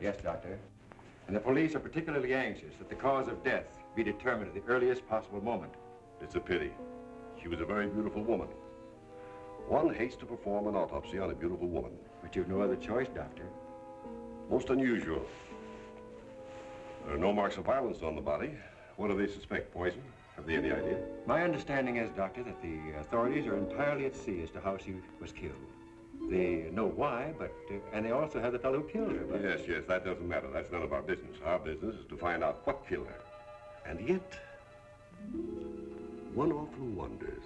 Yes, Doctor. And the police are particularly anxious that the cause of death be determined at the earliest possible moment. It's a pity. She was a very beautiful woman. One hates to perform an autopsy on a beautiful woman. But you've no other choice, Doctor. Most unusual. There are no marks of violence on the body. What do they suspect? Poison? Have they any idea? My understanding is, Doctor, that the authorities are entirely at sea as to how she was killed. They know why, but, uh, and they also have the fellow who killed her. But... Yes, yes, that doesn't matter. That's none of our business. Our business is to find out what killed her. And yet, one often wonders,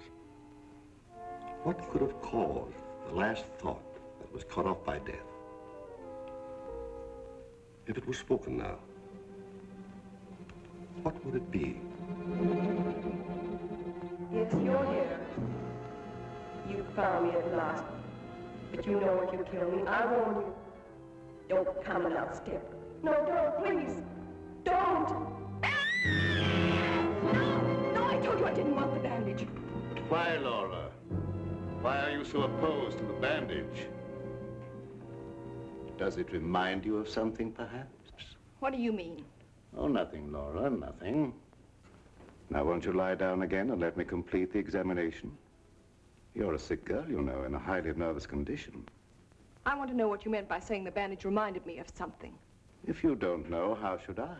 what could have caused the last thought that was cut off by death? If it was spoken now, what would it be? It's you're here. You found me at last. But you know if you kill me. I warn you. Don't come another step. No, don't, please. Don't. No, no, I told you I didn't want the bandage. Why, Laura? Why are you so opposed to the bandage? Does it remind you of something, perhaps? What do you mean? Oh, nothing, Laura, nothing. Now, won't you lie down again and let me complete the examination? You're a sick girl, you know, in a highly nervous condition. I want to know what you meant by saying the bandage reminded me of something. If you don't know, how should I?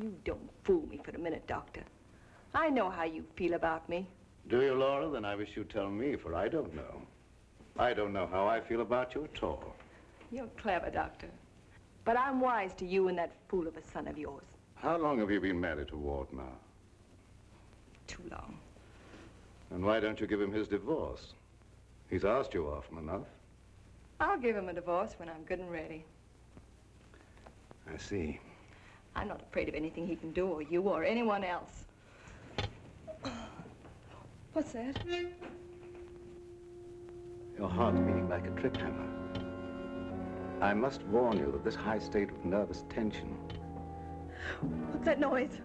You don't fool me for a minute, Doctor. I know how you feel about me. Do you, Laura? Then I wish you'd tell me, for I don't know. I don't know how I feel about you at all. You're clever, Doctor. But I'm wise to you and that fool of a son of yours. How long have you been married to Ward now? Too long. And why don't you give him his divorce? He's asked you often enough. I'll give him a divorce when I'm good and ready. I see. I'm not afraid of anything he can do, or you, or anyone else. What's that? Your heart's beating like a trip hammer. I must warn you that this high state of nervous tension... What's that noise?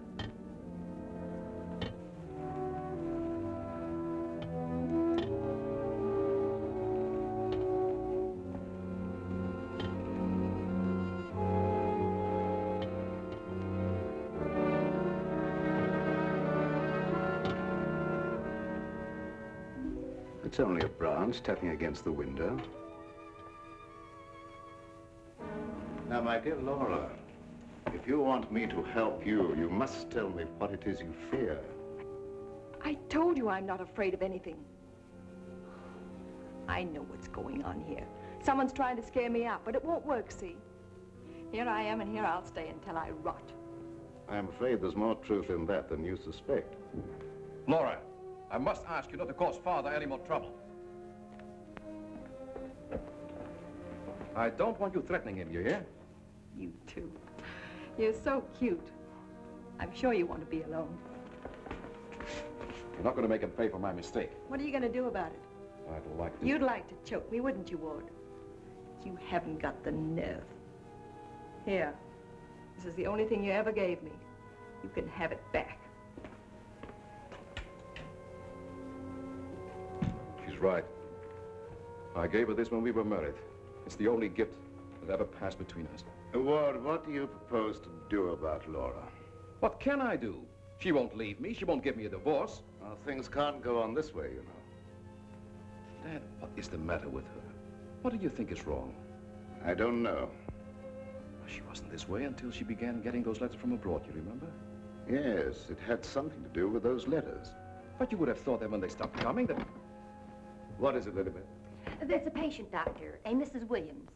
It's only a branch tapping against the window. Now, my dear Laura, if you want me to help you, you must tell me what it is you fear. I told you I'm not afraid of anything. I know what's going on here. Someone's trying to scare me out, but it won't work, see? Here I am, and here I'll stay until I rot. I'm afraid there's more truth in that than you suspect. Laura, I must ask you not to cause Father any more trouble. I don't want you threatening him, you hear? You too. You're so cute. I'm sure you want to be alone. You're not going to make him pay for my mistake. What are you going to do about it? I'd like to... You'd like to choke me, wouldn't you, Ward? You haven't got the nerve. Here. This is the only thing you ever gave me. You can have it back. Right. I gave her this when we were married. It's the only gift that ever passed between us. Ward, what do you propose to do about Laura? What can I do? She won't leave me. She won't give me a divorce. Well, things can't go on this way, you know. Dad, what is the matter with her? What do you think is wrong? I don't know. She wasn't this way until she began getting those letters from abroad, you remember? Yes, it had something to do with those letters. But you would have thought that when they stopped coming that... What is it, Elizabeth? There's a patient, Doctor, a Mrs. Williams.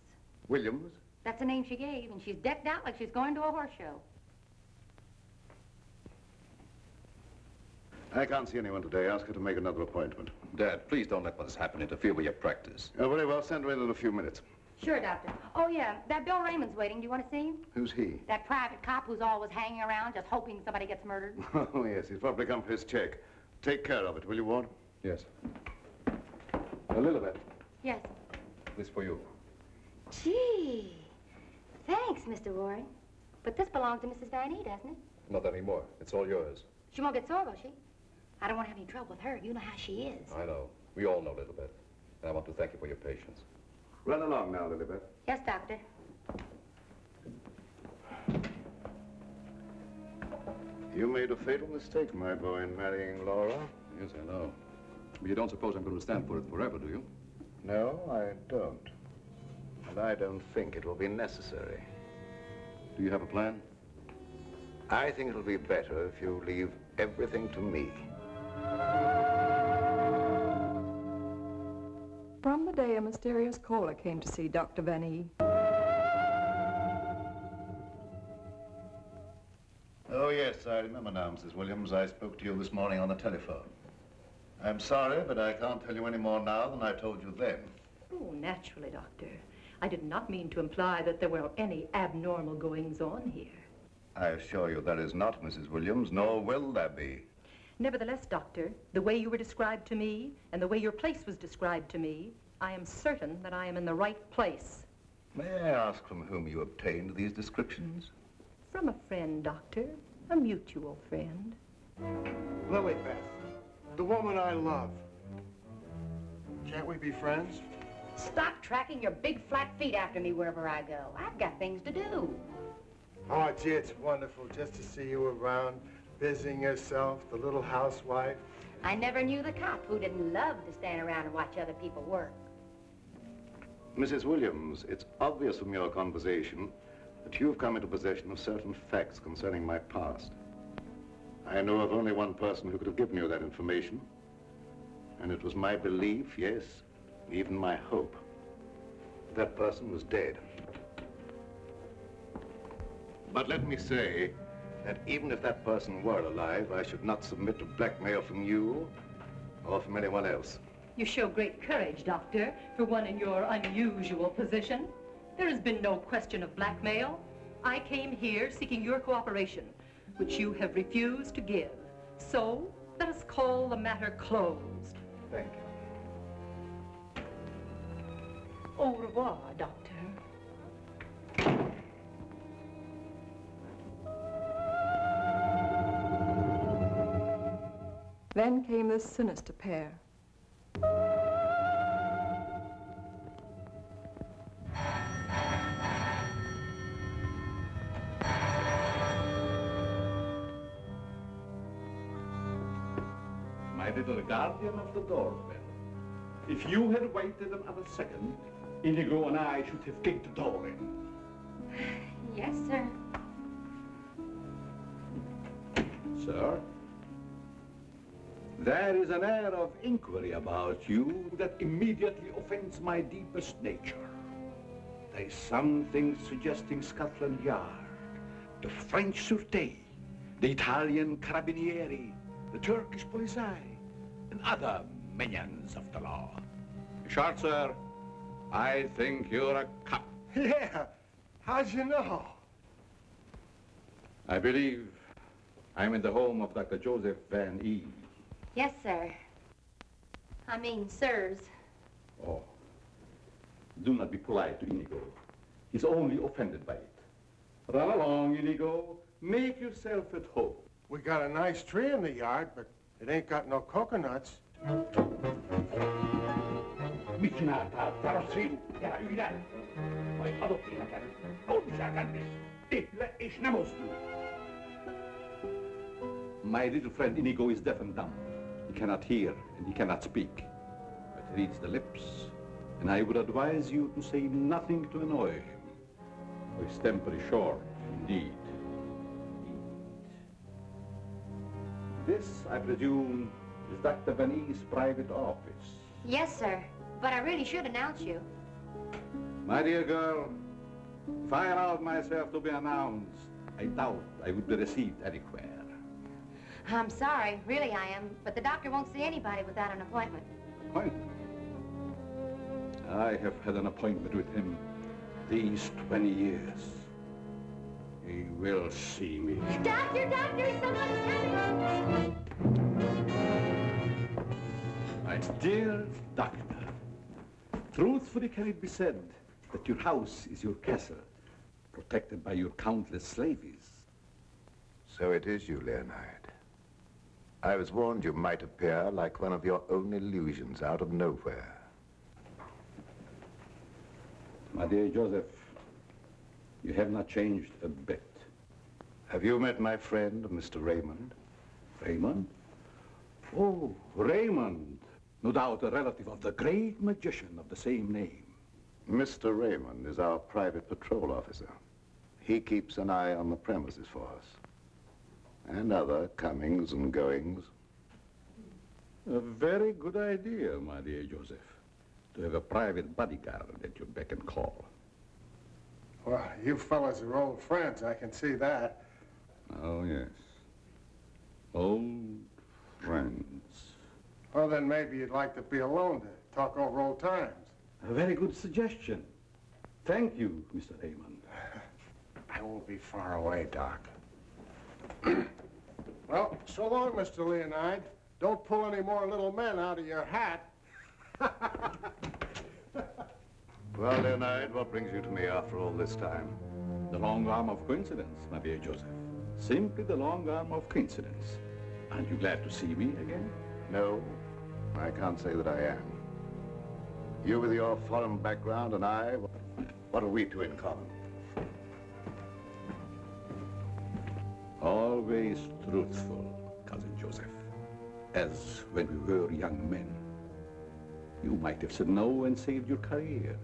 Williams? That's the name she gave, and she's decked out like she's going to a horse show. I can't see anyone today. Ask her to make another appointment. Dad, please don't let what has happened interfere with your practice. Oh, very well. Send her in in a few minutes. Sure, Doctor. Oh, yeah, that Bill Raymond's waiting. Do you want to see him? Who's he? That private cop who's always hanging around just hoping somebody gets murdered. Oh, yes. He's probably come for his check. Take care of it, will you, Ward? Yes. A little bit. Yes. This for you. Gee. Thanks, Mr. Warren. But this belongs to Mrs. Van E, doesn't it? Not anymore. It's all yours. She won't get sore, will she? I don't want to have any trouble with her. You know how she is. I know. We all know a little bit. And I want to thank you for your patience. Run along now, Lilybeth. Yes, Doctor. You made a fatal mistake, my boy, in marrying Laura. Yes, I know. But you don't suppose I'm going to stand for it forever, do you? No, I don't. And I don't think it will be necessary. Do you have a plan? I think it'll be better if you leave everything to me. From the day a mysterious caller came to see Dr. Van E. Oh, yes, I remember now, Mrs. Williams. I spoke to you this morning on the telephone. I'm sorry, but I can't tell you any more now than I told you then. Oh, naturally, Doctor. I did not mean to imply that there were any abnormal goings-on here. I assure you there is not, Mrs. Williams, nor will there be. Nevertheless, Doctor, the way you were described to me and the way your place was described to me, I am certain that I am in the right place. May I ask from whom you obtained these descriptions? Hmm. From a friend, Doctor. A mutual friend. Lilybeth, the woman I love. Can't we be friends? Stop tracking your big flat feet after me wherever I go. I've got things to do. Oh, gee, it's wonderful just to see you around, busying yourself, the little housewife. I never knew the cop who didn't love to stand around and watch other people work. Mrs. Williams, it's obvious from your conversation that you've come into possession of certain facts concerning my past. I know of only one person who could have given you that information. And it was my belief, yes, even my hope. That person was dead. But let me say that even if that person were alive, I should not submit to blackmail from you or from anyone else. You show great courage, Doctor, for one in your unusual position. There has been no question of blackmail. I came here seeking your cooperation, which you have refused to give. So, let us call the matter closed. Thank you. Au revoir, Doctor. Then came this sinister pair. Guardian of the doorbell. If you had waited another second, Indigo and I should have kicked the door in. Yes, sir. Sir? There is an air of inquiry about you that immediately offends my deepest nature. There is something suggesting Scotland Yard, the French Sûreté, the Italian Carabinieri, the Turkish Polizei, and other minions of the law. Short, sir, I think you're a cop. Yeah, how'd you know? I believe I'm in the home of Dr. Joseph Van E. Yes, sir. I mean, sirs. Oh. Do not be polite to Indigo. He's only offended by it. Run along, Indigo. Make yourself at home. We got a nice tree in the yard, but it ain't got no coconuts. Micinata, Tarasiu, ja üle. Vai adoptiinakan, onsakannis, tihle is namostu. My little friend Indigo is deaf and dumb. He cannot hear and he cannot speak. But he reads the lips, and I would advise you to say nothing to annoy him. For his temper is short, indeed. This, I presume, is Dr. Van private office. Yes, sir. But I really should announce you. My dear girl, if I allowed myself to be announced, I doubt I would be received anywhere. I'm sorry, really I am, but the doctor won't see anybody without an appointment. Appointment? I have had an appointment with him these 20 years. He will see me. Doctor, doctor, someone's coming! My dear doctor, truthfully can it be said that your house is your castle, protected by your countless slaves. So it is you, Leonide. I was warned you might appear like one of your own illusions out of nowhere. My dear Joseph, you have not changed a bit. Have you met my friend, Mr. Raymond? Raymond? Oh, Raymond. No doubt a relative of the great magician of the same name. Mr. Raymond is our private patrol officer. He keeps an eye on the premises for us. And other comings and goings. A very good idea, my dear Joseph, to have a private bodyguard at your beck and call. Well, you fellas are old friends, I can see that. Oh, yes. Old friends. Well, then maybe you'd like to be alone to talk over old times. A very good suggestion. Thank you, Mr. Raymond. I won't be far away, Doc. well, so long, Mr. Leonide. Don't pull any more little men out of your hat. Well, Leonide, what brings you to me after all this time? The long arm of coincidence, my dear Joseph. Simply the long arm of coincidence. Aren't you glad to see me again? No, I can't say that I am. You with your foreign background and I, what are we two in common? Always truthful, Cousin Joseph. As when we were young men. You might have said no and saved your career.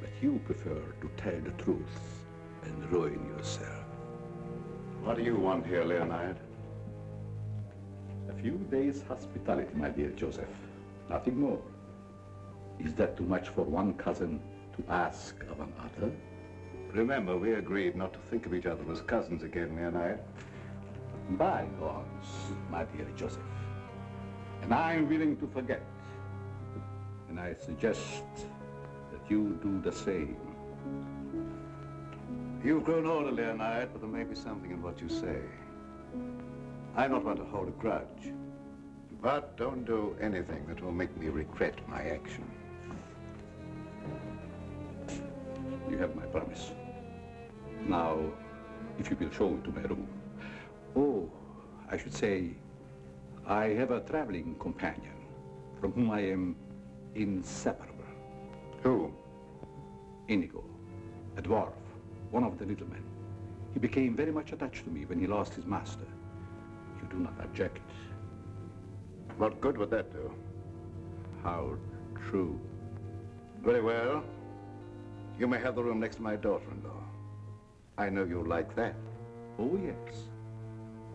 But you prefer to tell the truth and ruin yourself. What do you want here, Leonide? A few days' hospitality, my dear Joseph. Nothing more. Is that too much for one cousin to ask of another? Remember, we agreed not to think of each other as cousins again, Leonide. Bygones, my dear Joseph. And I'm willing to forget. And I suggest that you do the same. You've grown older, Leonide, but there may be something in what you say. I'm not one to hold a grudge. But don't do anything that will make me regret my action. You have my promise. Now, if you will show me to my room. Oh, I should say, I have a traveling companion from whom I am inseparable. Who? Indigo, a dwarf, one of the little men. He became very much attached to me when he lost his master. You do not object. What good would that do? How true. Very well. You may have the room next to my daughter-in-law. I know you like that. Oh, yes.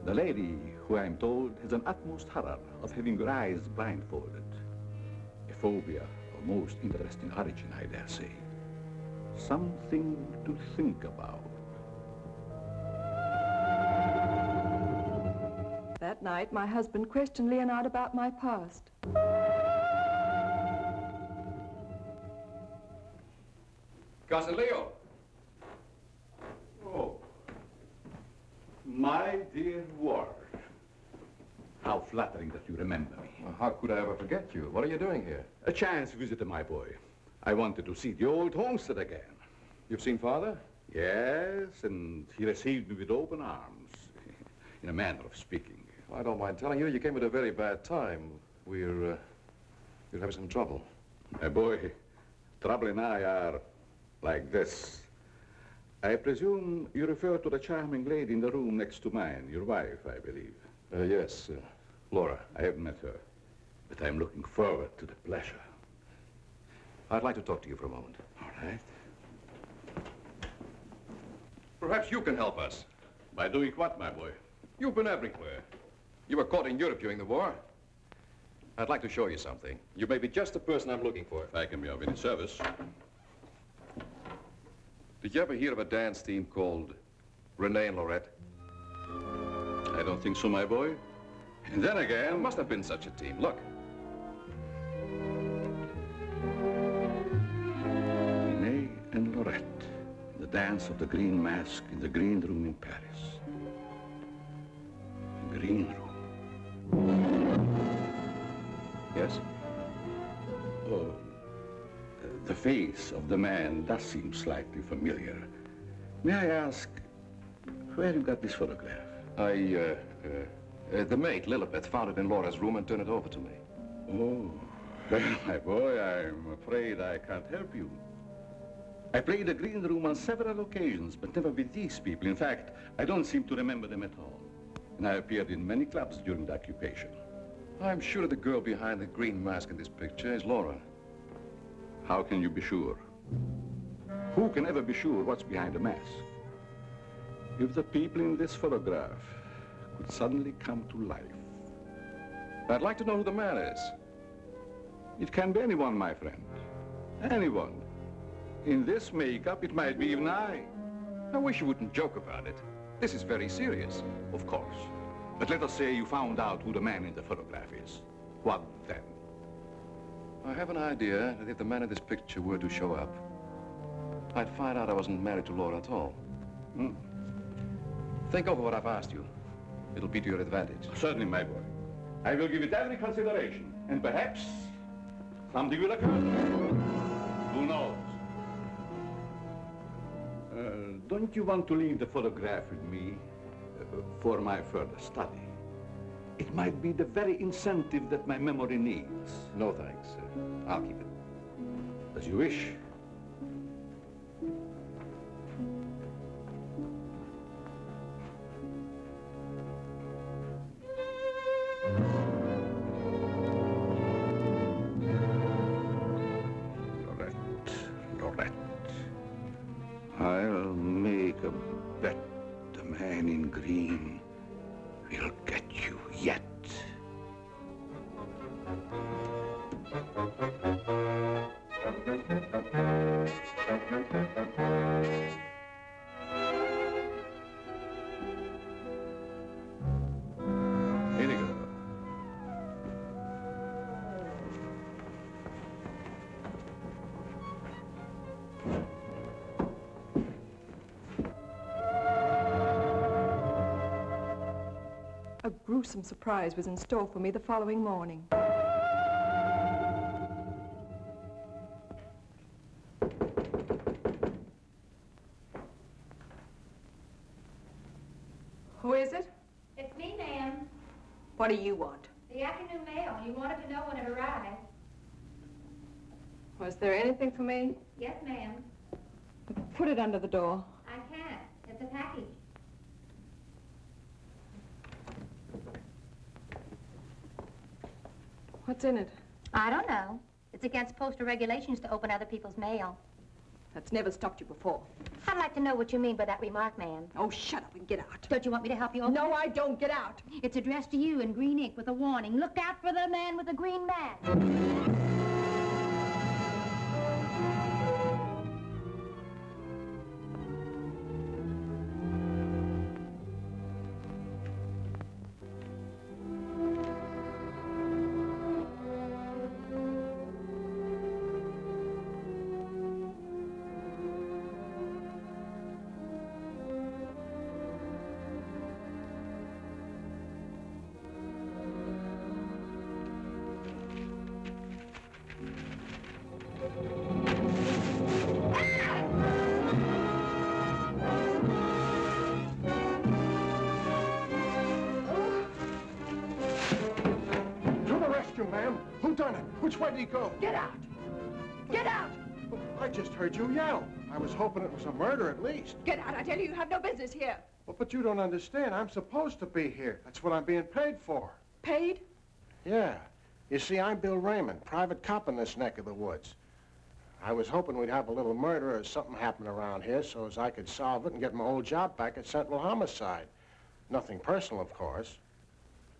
The lady, who I'm told has an utmost horror of having your eyes blindfolded. A phobia most interesting origin, I dare say. Something to think about. That night, my husband questioned Leonide about my past. Cousin Leo. Oh, my dear Ward. How flattering that you remember me. Well, how could I ever forget you? What are you doing here? A chance visitor, my boy. I wanted to see the old homestead again. You've seen Father? Yes, and he received me with open arms, in a manner of speaking. I don't mind telling you, you came at a very bad time. We're, uh, we're having some trouble. My boy, Trouble and I are like this. I presume you refer to the charming lady in the room next to mine, your wife, I believe. Uh, yes, uh, Laura. I haven't met her, but I'm looking forward to the pleasure. I'd like to talk to you for a moment. All right. Perhaps you can help us. By doing what, my boy? You've been everywhere. You were caught in Europe during the war. I'd like to show you something. You may be just the person I'm looking for. If I can be of any service. Did you ever hear of a dance team called Renee and Lorette? I don't think so, my boy. And then There again, must have been such a team. Look. Renee and Lorette, the dance of the green mask in the green room in Paris. The green room. Yes? Oh, the face of the man does seem slightly familiar. May I ask where you got this photograph? I, uh, uh, uh, the maid, Lilybeth, found it in Laura's room and turned it over to me. Oh, well, my boy, I'm afraid I can't help you. I played the green room on several occasions, but never with these people. In fact, I don't seem to remember them at all. And I appeared in many clubs during the occupation. I'm sure the girl behind the green mask in this picture is Laura. How can you be sure? Who can ever be sure what's behind a mask? If the people in this photograph could suddenly come to life, I'd like to know who the man is. it can be anyone, my friend. Anyone. In this makeup, it might be even I. I wish you wouldn't joke about it. This is very serious. Of course. But let us say you found out who the man in the photograph is. What then? I have an idea that if the man in this picture were to show up, I'd find out I wasn't married to Laura at all. Hmm. Think over what I've asked you. It'll be to your advantage. Certainly, my boy. I will give it every consideration. And perhaps something will occur. Who knows? Uh, don't you want to leave the photograph with me uh, for my further study? It might be the very incentive that my memory needs. No thanks. Uh, I'll keep it. As you wish. Gruesome surprise was in store for me the following morning. Who is it? It's me, ma'am. What do you want? The afternoon mail. You wanted to know when it arrived. Was there anything for me? Yes, ma'am. Put it under the door. I can't. It's a package. What's in it? I don't know. It's against postal regulations to open other people's mail. That's never stopped you before. I'd like to know what you mean by that remark, ma'am. Oh, shut up and get out. Don't you want me to help you open No, it? I don't. Get out. It's addressed to you in green ink with a warning. Look out for the man with the green mask. Was it was a murder at least. Get out. I tell you, you have no business here. Well, but you don't understand. I'm supposed to be here. That's what I'm being paid for. Paid? Yeah. You see, I'm Bill Raymond, private cop in this neck of the woods. I was hoping we'd have a little murder or something happen around here so as I could solve it and get my old job back at Central Homicide. Nothing personal, of course.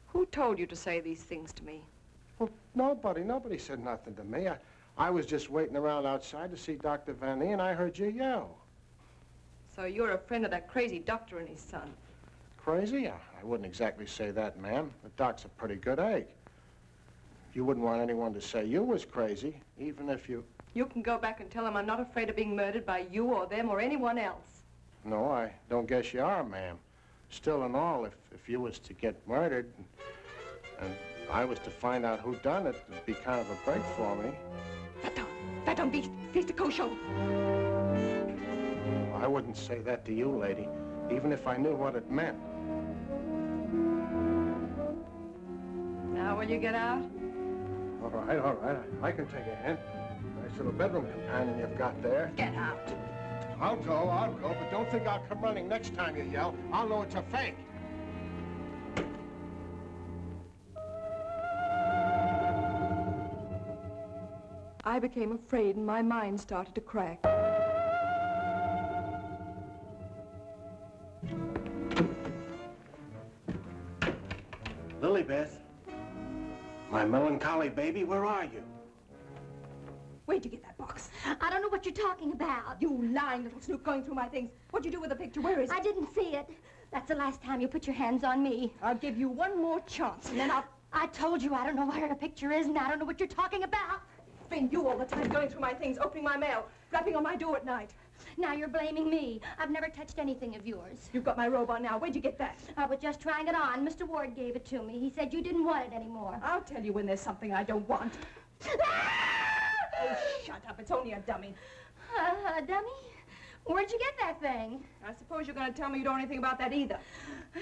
Who told you to say these things to me? Well, nobody, nobody said nothing to me. I, I was just waiting around outside to see Dr. Van E, and I heard you yell. So you're a friend of that crazy doctor and his son. Crazy? I, I wouldn't exactly say that, ma'am. The doc's a pretty good egg. You wouldn't want anyone to say you was crazy, even if you... You can go back and tell them I'm not afraid of being murdered by you or them or anyone else. No, I don't guess you are, ma'am. Still and all, if, if you was to get murdered and, and I was to find out who done it, it'd be kind of a break for me. Va-t'en, beast. Fils de cochon. I wouldn't say that to you, lady, even if I knew what it meant. Now will you get out? All right, all right. I, I can take a hint. Nice little bedroom companion you've got there. Get out. I'll go, I'll go, but don't think I'll come running next time you yell. I'll know it's a fake. I became afraid and my mind started to crack. Lilybeth, my melancholy baby, where are you? Where'd you get that box? I don't know what you're talking about. You lying little snoop going through my things. What'd you do with the picture? Where is it? I didn't see it. That's the last time you put your hands on me. I'll give you one more chance, and then I'll... I told you I don't know where the picture is, and I don't know what you're talking about. It's Been you all the time going through my things, opening my mail, rapping on my door at night. Now you're blaming me. I've never touched anything of yours. You've got my robe on now. Where'd you get that? I was just trying it on. Mr. Ward gave it to me. He said you didn't want it anymore. I'll tell you when there's something I don't want. oh, shut up. It's only a dummy. Uh, dummy? Where'd you get that thing? I suppose you're going to tell me you don't know anything about that either.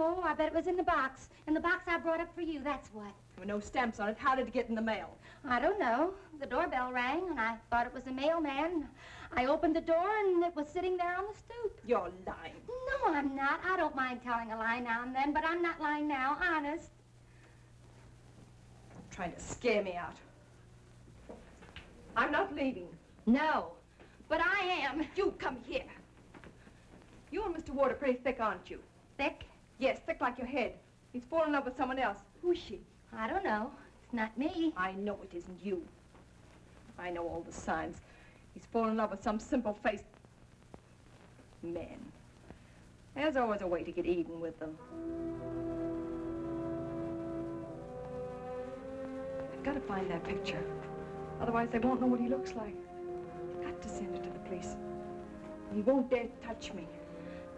Oh, I bet it was in the box. In the box I brought up for you, that's what. There were no stamps on it. How did it get in the mail? I don't know. The doorbell rang, and I thought it was a mailman. I opened the door, and it was sitting there on the stoop. You're lying. No, I'm not. I don't mind telling a lie now and then, but I'm not lying now, honest. You're Trying to scare me out. I'm not leaving. No, but I am. You come here. You and Mr. Ward are pretty thick, aren't you? Thick? Yes, thick like your head. He's fallen in love with someone else. Who's she? I don't know. It's not me. I know it isn't you. I know all the signs. He's fallen in love with some simple-faced men. There's always a way to get even with them. I've got to find that picture. Otherwise, they won't know what he looks like. I've got to send it to the police. He won't dare touch me.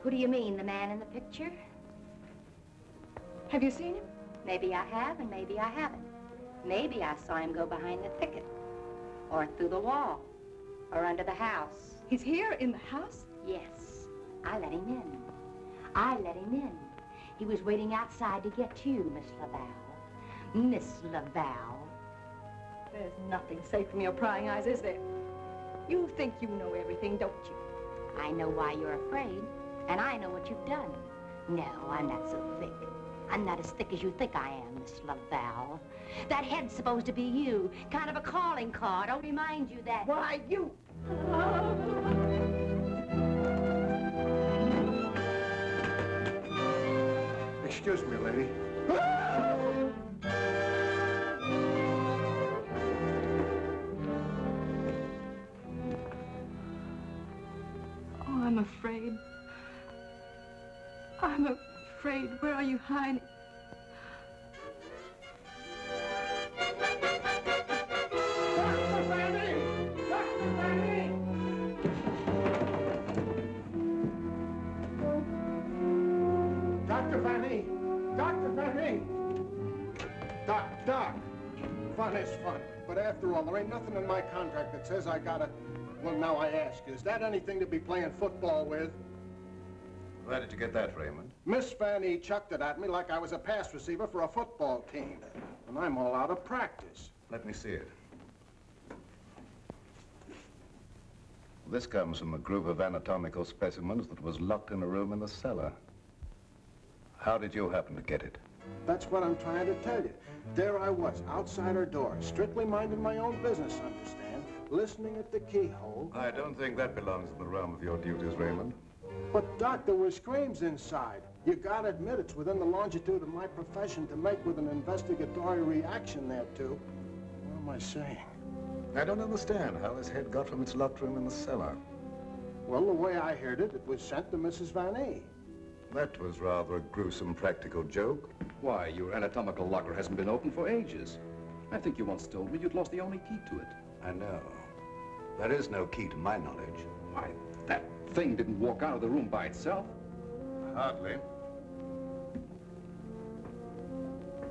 Who do you mean, the man in the picture? Have you seen him? Maybe I have, and maybe I haven't. Maybe I saw him go behind the thicket, or through the wall, or under the house. He's here in the house? Yes, I let him in. I let him in. He was waiting outside to get to you, Miss Laval. Miss Laval. There's nothing safe from your prying eyes, is there? You think you know everything, don't you? I know why you're afraid, and I know what you've done. No, I'm not so thick. I'm not as thick as you think I am, Miss Laval. That head's supposed to be you, kind of a calling card. I'll remind you that. Why, you... Excuse me, lady. Oh, I'm afraid. I'm afraid. Where are you hiding? Fun is fun. But after all, there ain't nothing in my contract that says I gotta... Well, now I ask, is that anything to be playing football with? Where did you get that, Raymond? Miss Fanny chucked it at me like I was a pass receiver for a football team. And I'm all out of practice. Let me see it. This comes from a group of anatomical specimens that was locked in a room in the cellar. How did you happen to get it? That's what I'm trying to tell you. There I was, outside her door, strictly minding my own business, understand? Listening at the keyhole. I don't think that belongs in the realm of your duties, Raymond. But, Doc, there were screams inside. You gotta admit it's within the longitude of my profession to make with an investigatory reaction thereto. What am I saying? I don't understand how this head got from its locked room in the cellar. Well, the way I heard it, it was sent to Mrs. Van E. That was rather a gruesome practical joke. Why, your anatomical locker hasn't been opened for ages. I think you once told me you'd lost the only key to it. I know. There is no key to my knowledge. Why, that thing didn't walk out of the room by itself. Hardly.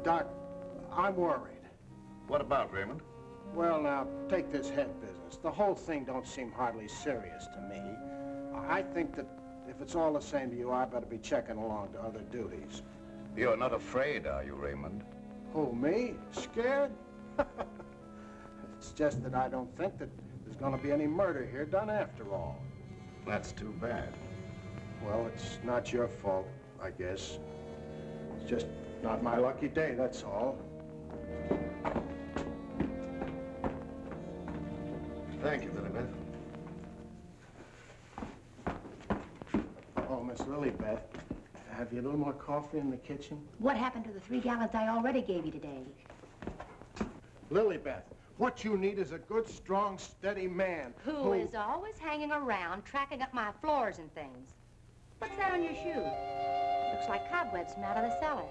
Doc, I'm worried. What about, Raymond? Well, now, take this head business. The whole thing don't seem hardly serious to me. I think that if it's all the same to you, I better be checking along to other duties. You're not afraid, are you, Raymond? Who, me? Scared? It's just that I don't think that there's gonna be any murder here done after all. That's too bad. Well, it's not your fault, I guess. It's just not my lucky day, that's all. Thank you, Lilybeth. Oh, Miss Lilybeth, have you a little more coffee in the kitchen? What happened to the three gallons I already gave you today? Lilybeth, what you need is a good, strong, steady man. Who is always hanging around, tracking up my floors and things. What's that on your shoe? Looks like cobwebs from out of the cellar.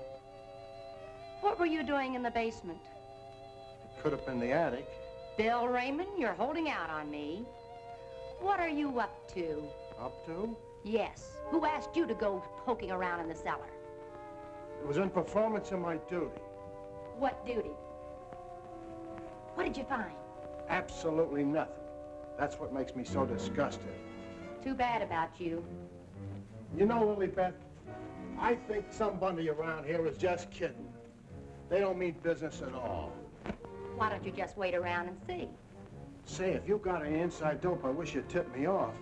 What were you doing in the basement? It could have been the attic. Bill Raymond, you're holding out on me. What are you up to? Up to? Yes. Who asked you to go poking around in the cellar? It was in performance of my duty. What duty? What did you find? Absolutely nothing. That's what makes me so disgusted. Too bad about you. You know, Lilybeth, I think somebody around here is just kidding. They don't mean business at all. Why don't you just wait around and see? Say, if you've got any inside dope, I wish you'd tip me off.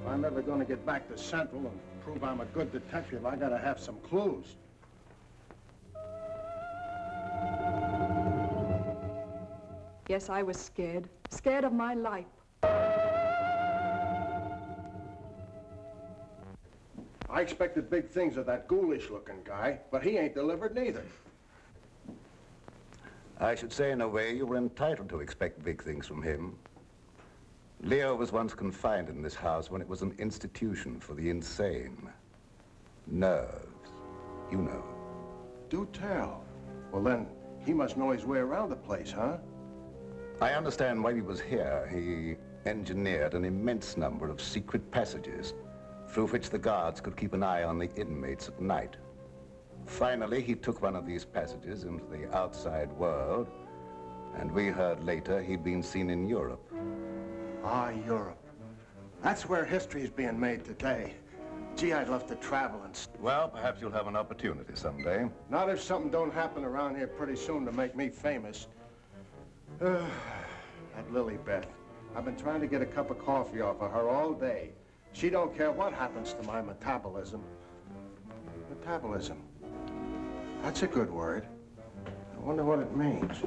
If I'm ever gonna get back to Central and prove I'm a good detective, I gotta have some clues. Yes, I was scared. Scared of my life. I expected big things of that ghoulish-looking guy, but he ain't delivered neither. I should say, in a way, you were entitled to expect big things from him. Leo was once confined in this house when it was an institution for the insane. Nerves, you know. Do tell. Well, then, he must know his way around the place, huh? I understand while he was here, he engineered an immense number of secret passages through which the guards could keep an eye on the inmates at night. Finally, he took one of these passages into the outside world, and we heard later he'd been seen in Europe. Ah, Europe. That's where history is being made today. Gee, I'd love to travel and... Well, perhaps you'll have an opportunity someday. Not if something don't happen around here pretty soon to make me famous. that Lilybeth. I've been trying to get a cup of coffee off of her all day. She don't care what happens to my metabolism. Metabolism. That's a good word. I wonder what it means.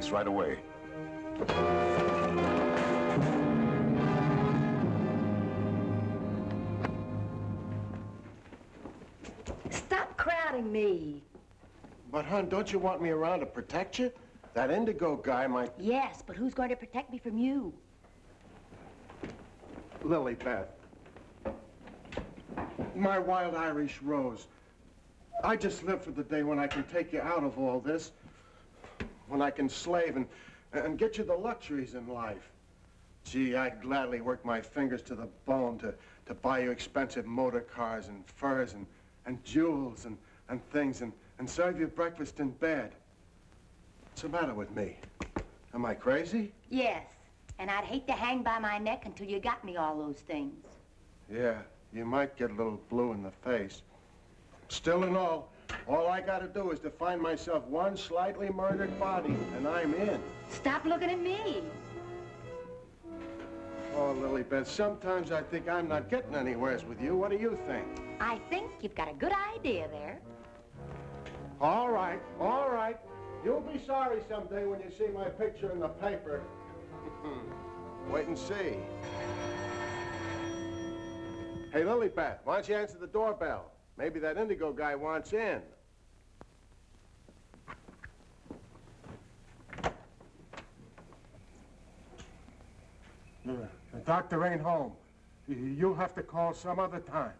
Police right away. Stop crowding me. But, hon, don't you want me around to protect you? That indigo guy might... Yes, but who's going to protect me from you? Lilybeth. My wild Irish rose. I just live for the day when I can take you out of all this. When I can slave and, and get you the luxuries in life. Gee, I'd gladly work my fingers to the bone to, to buy you expensive motor cars and furs and, and jewels and, and things and, and serve you breakfast in bed. What's the matter with me? Am I crazy? Yes, and I'd hate to hang by my neck until you got me all those things. Yeah, you might get a little blue in the face. Still and all, all I gotta do is to find myself one slightly murdered body, and I'm in. Stop looking at me. Oh, Lilybeth, sometimes I think I'm not getting anywheres with you. What do you think? I think you've got a good idea there. All right, all right. You'll be sorry someday when you see my picture in the paper. Wait and see. Hey, Lilybeth, why don't you answer the doorbell? Maybe that indigo guy wants in. The doctor ain't home. You'll have to call some other time.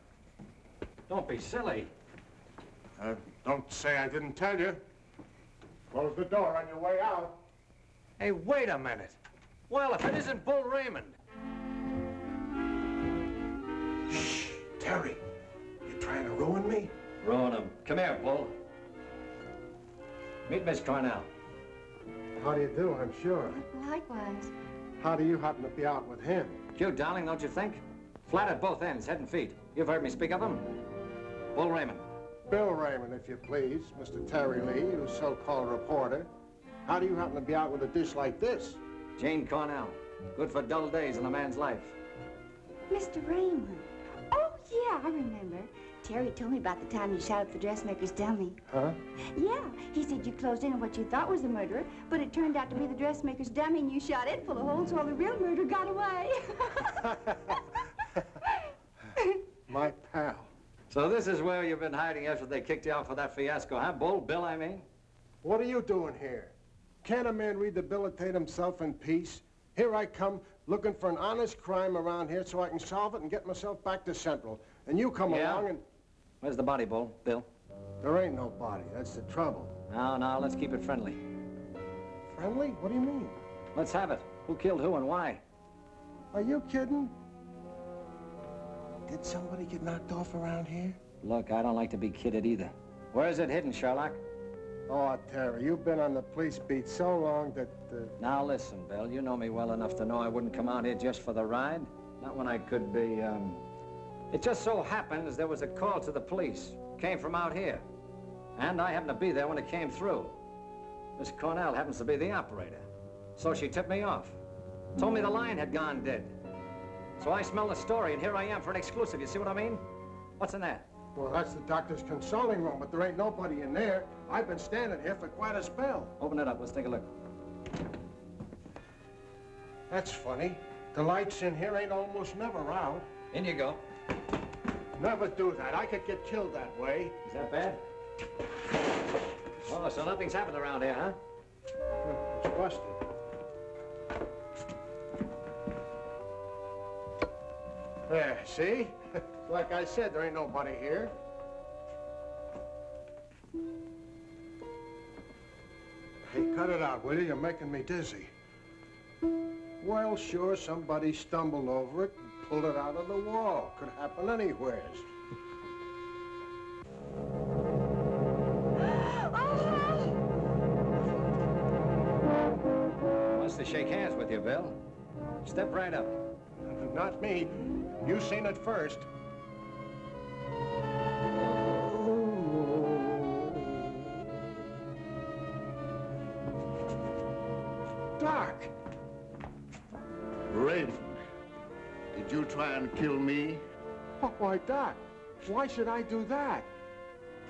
Don't be silly. Uh, don't say I didn't tell you. Close the door on your way out. Hey, wait a minute. Well, if it isn't Bull Raymond. Shh, Terry. You trying to ruin me? Ruin him. Come here, Bull. Meet Miss Cornell. How do you do, I'm sure. Likewise. How do you happen to be out with him? Cute, darling, don't you think? Flat at both ends, head and feet. You've heard me speak of him. Bull Raymond. Bill Raymond, if you please. Mr. Terry Lee, you so-called reporter. How do you happen to be out with a dish like this? Jane Cornell. Good for dull days in a man's life. Mr. Raymond. Oh, yeah, I remember. Terry told me about the time you shot up the dressmaker's dummy. Huh? Yeah, he said you closed in on what you thought was the murderer, but it turned out to be the dressmaker's dummy and you shot it full of holes while the real murderer got away. My pal. So this is where you've been hiding after they kicked you out for that fiasco, huh? Bull Bill, I mean? What are you doing here? Can't a man rehabilitate himself in peace? Here I come, looking for an honest crime around here so I can solve it and get myself back to Central. And you come Yeah? along and... Where's the body, Bull? Bill? There ain't no body. That's the trouble. Now, now, let's keep it friendly. Friendly? What do you mean? Let's have it. Who killed who and why? Are you kidding? Did somebody get knocked off around here? Look, I don't like to be kidded either. Where is it hidden, Sherlock? Oh, Terry, you've been on the police beat so long that... Uh... Now listen, Bill, you know me well enough to know I wouldn't come out here just for the ride. Not when I could be, um... It just so happens there was a call to the police. Came from out here. And I happened to be there when it came through. Miss Cornell happens to be the operator. So she tipped me off. Told me the line had gone dead. So I smelled the story, and here I am for an exclusive. You see what I mean? What's in that? Well, that's the doctor's consulting room, but there ain't nobody in there. I've been standing here for quite a spell. Open it up. Let's take a look. That's funny. The lights in here ain't almost never out. In you go. Never do that. I could get killed that way. Is that bad? Oh, so nothing's happened around here, huh? It's busted. There, see? like I said, there ain't nobody here. Hey, cut it out, will you? You're making me dizzy. Well, sure, somebody stumbled over it pulled it out of the wall. Could happen anywheres. Wants to shake hands with you, Bill. Step right up. Not me. You seen it first. Doc! Raymond, did you try and kill me? Oh, why, Doc, why should I do that?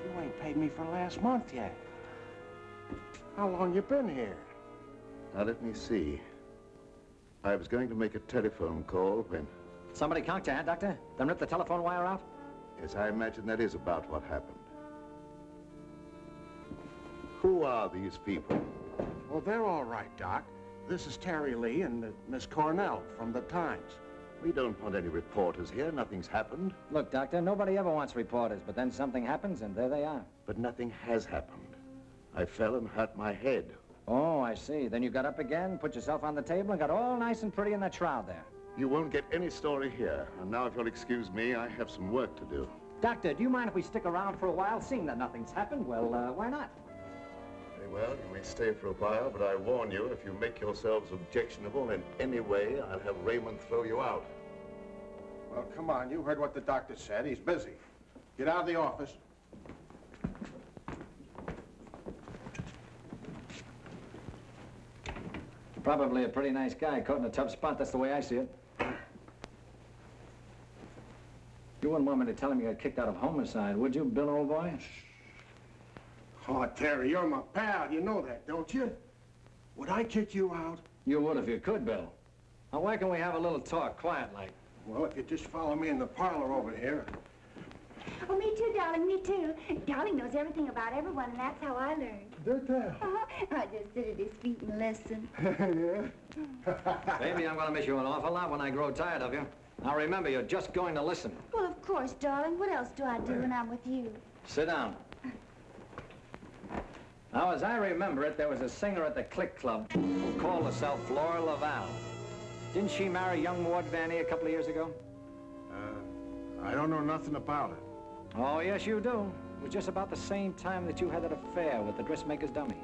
You ain't paid me for last month yet. How long you been here? Now, let me see. I was going to make a telephone call when... Somebody conked you, huh, Doctor? Then ripped the telephone wire out? Yes, I imagine that is about what happened. Who are these people? Well, they're all right, Doc. This is Terry Lee and uh, Miss Cornell from the Times. We don't want any reporters here. Nothing's happened. Look, Doctor, nobody ever wants reporters, but then something happens and there they are. But nothing has happened. I fell and hurt my head. Oh, I see. Then you got up again, put yourself on the table, and got all nice and pretty in that shroud there. You won't get any story here. And now, if you'll excuse me, I have some work to do. Doctor, do you mind if we stick around for a while, seeing that nothing's happened? Well, uh, why not? Very well, you may stay for a while, but I warn you, if you make yourselves objectionable in any way, I'll have Raymond throw you out. Well, come on. You heard what the doctor said. He's busy. Get out of the office. Probably a pretty nice guy caught in a tough spot. That's the way I see it. You wouldn't want me to tell him you got kicked out of homicide, would you, Bill, old boy? Oh, Terry, you're my pal. You know that, don't you? Would I kick you out? You would if you could, Bill. Now, why can't we have a little talk, quiet like? Well, if you just follow me in the parlor over here. Oh, me too, darling, me too. Darling knows everything about everyone, and that's how I learned. Did that? I just sit at his feet and listen. yeah? Baby, I'm gonna miss you an awful lot when I grow tired of you. Now remember, you're just going to listen. Well, of course, darling. What else do I do when I'm with you? Sit down. Now, as I remember it, there was a singer at the Click Club who called herself Laura Laval. Didn't she marry young Ward Van Ee a couple of years ago? Uh, I don't know nothing about it. Oh, yes, you do. It was just about the same time that you had that affair with the dressmaker's dummy.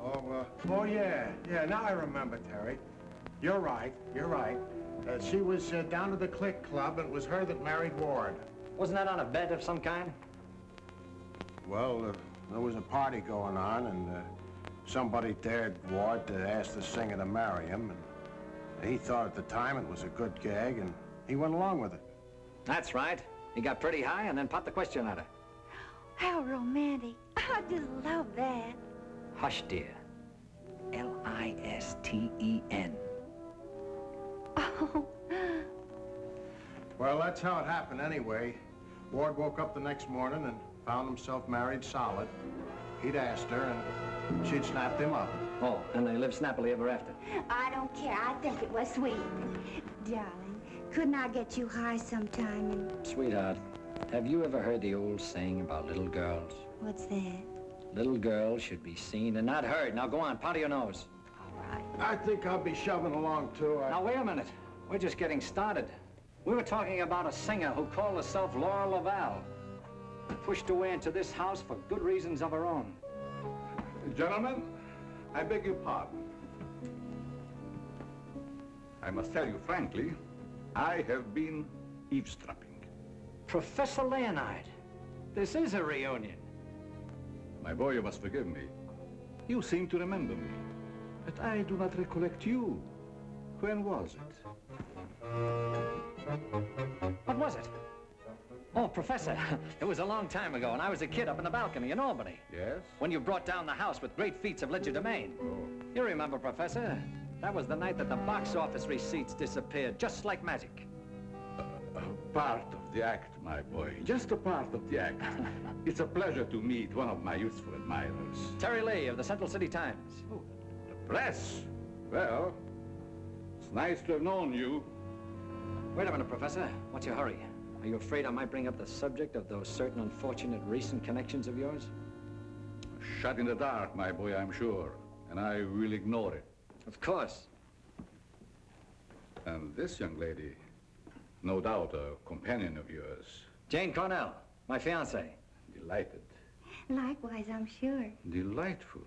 Oh, uh, oh, yeah, yeah, now I remember, Terry. You're right, you're right. Uh, she was uh, down at the Click Club, and it was her that married Ward. Wasn't that on a bet of some kind? Well, uh, there was a party going on, and uh, somebody dared Ward to ask the singer to marry him, and he thought at the time it was a good gag, and he went along with it. That's right. He got pretty high and then popped the question at her. How romantic. I just love that. Hush, dear. L-I-S-T-E-N. Oh, Well, that's how it happened anyway. Ward woke up the next morning and found himself married solid. He'd asked her, and she'd snapped him up. Oh, and they lived snappily ever after. I don't care. I think it was sweet. Darling, couldn't I get you high sometime and... Sweetheart, have you ever heard the old saying about little girls? What's that? Little girls should be seen and not heard. Now go on, powder your nose. All right. I think I'll be shoving along, too. I... Now wait a minute. We're just getting started. We were talking about a singer who called herself Laura Laval. Pushed away into this house for good reasons of her own. Gentlemen, I beg your pardon. I must tell you frankly, I have been eavesdropping. Professor Leonide, this is a reunion. My boy, you must forgive me. You seem to remember me, but I do not recollect you. When was it? What was it? Oh, Professor, it was a long time ago, and I was a kid up in the balcony in Albany. Yes? When you brought down the house with great feats of legerdemain. Oh. You remember, Professor? That was the night that the box office receipts disappeared, just like magic. A part of the act, my boy. Just a part of the act. it's a pleasure to meet one of my youthful admirers. Terry Lee of the Central City Times. Oh, The press? Well, it's nice to have known you. Wait a minute, Professor. What's your hurry? Are you afraid I might bring up the subject of those certain unfortunate recent connections of yours? Shut in the dark, my boy, I'm sure. And I will ignore it. Of course. And this young lady, no doubt a companion of yours. Jane Cornell, my fiancée. Delighted. Likewise, I'm sure. Delightful.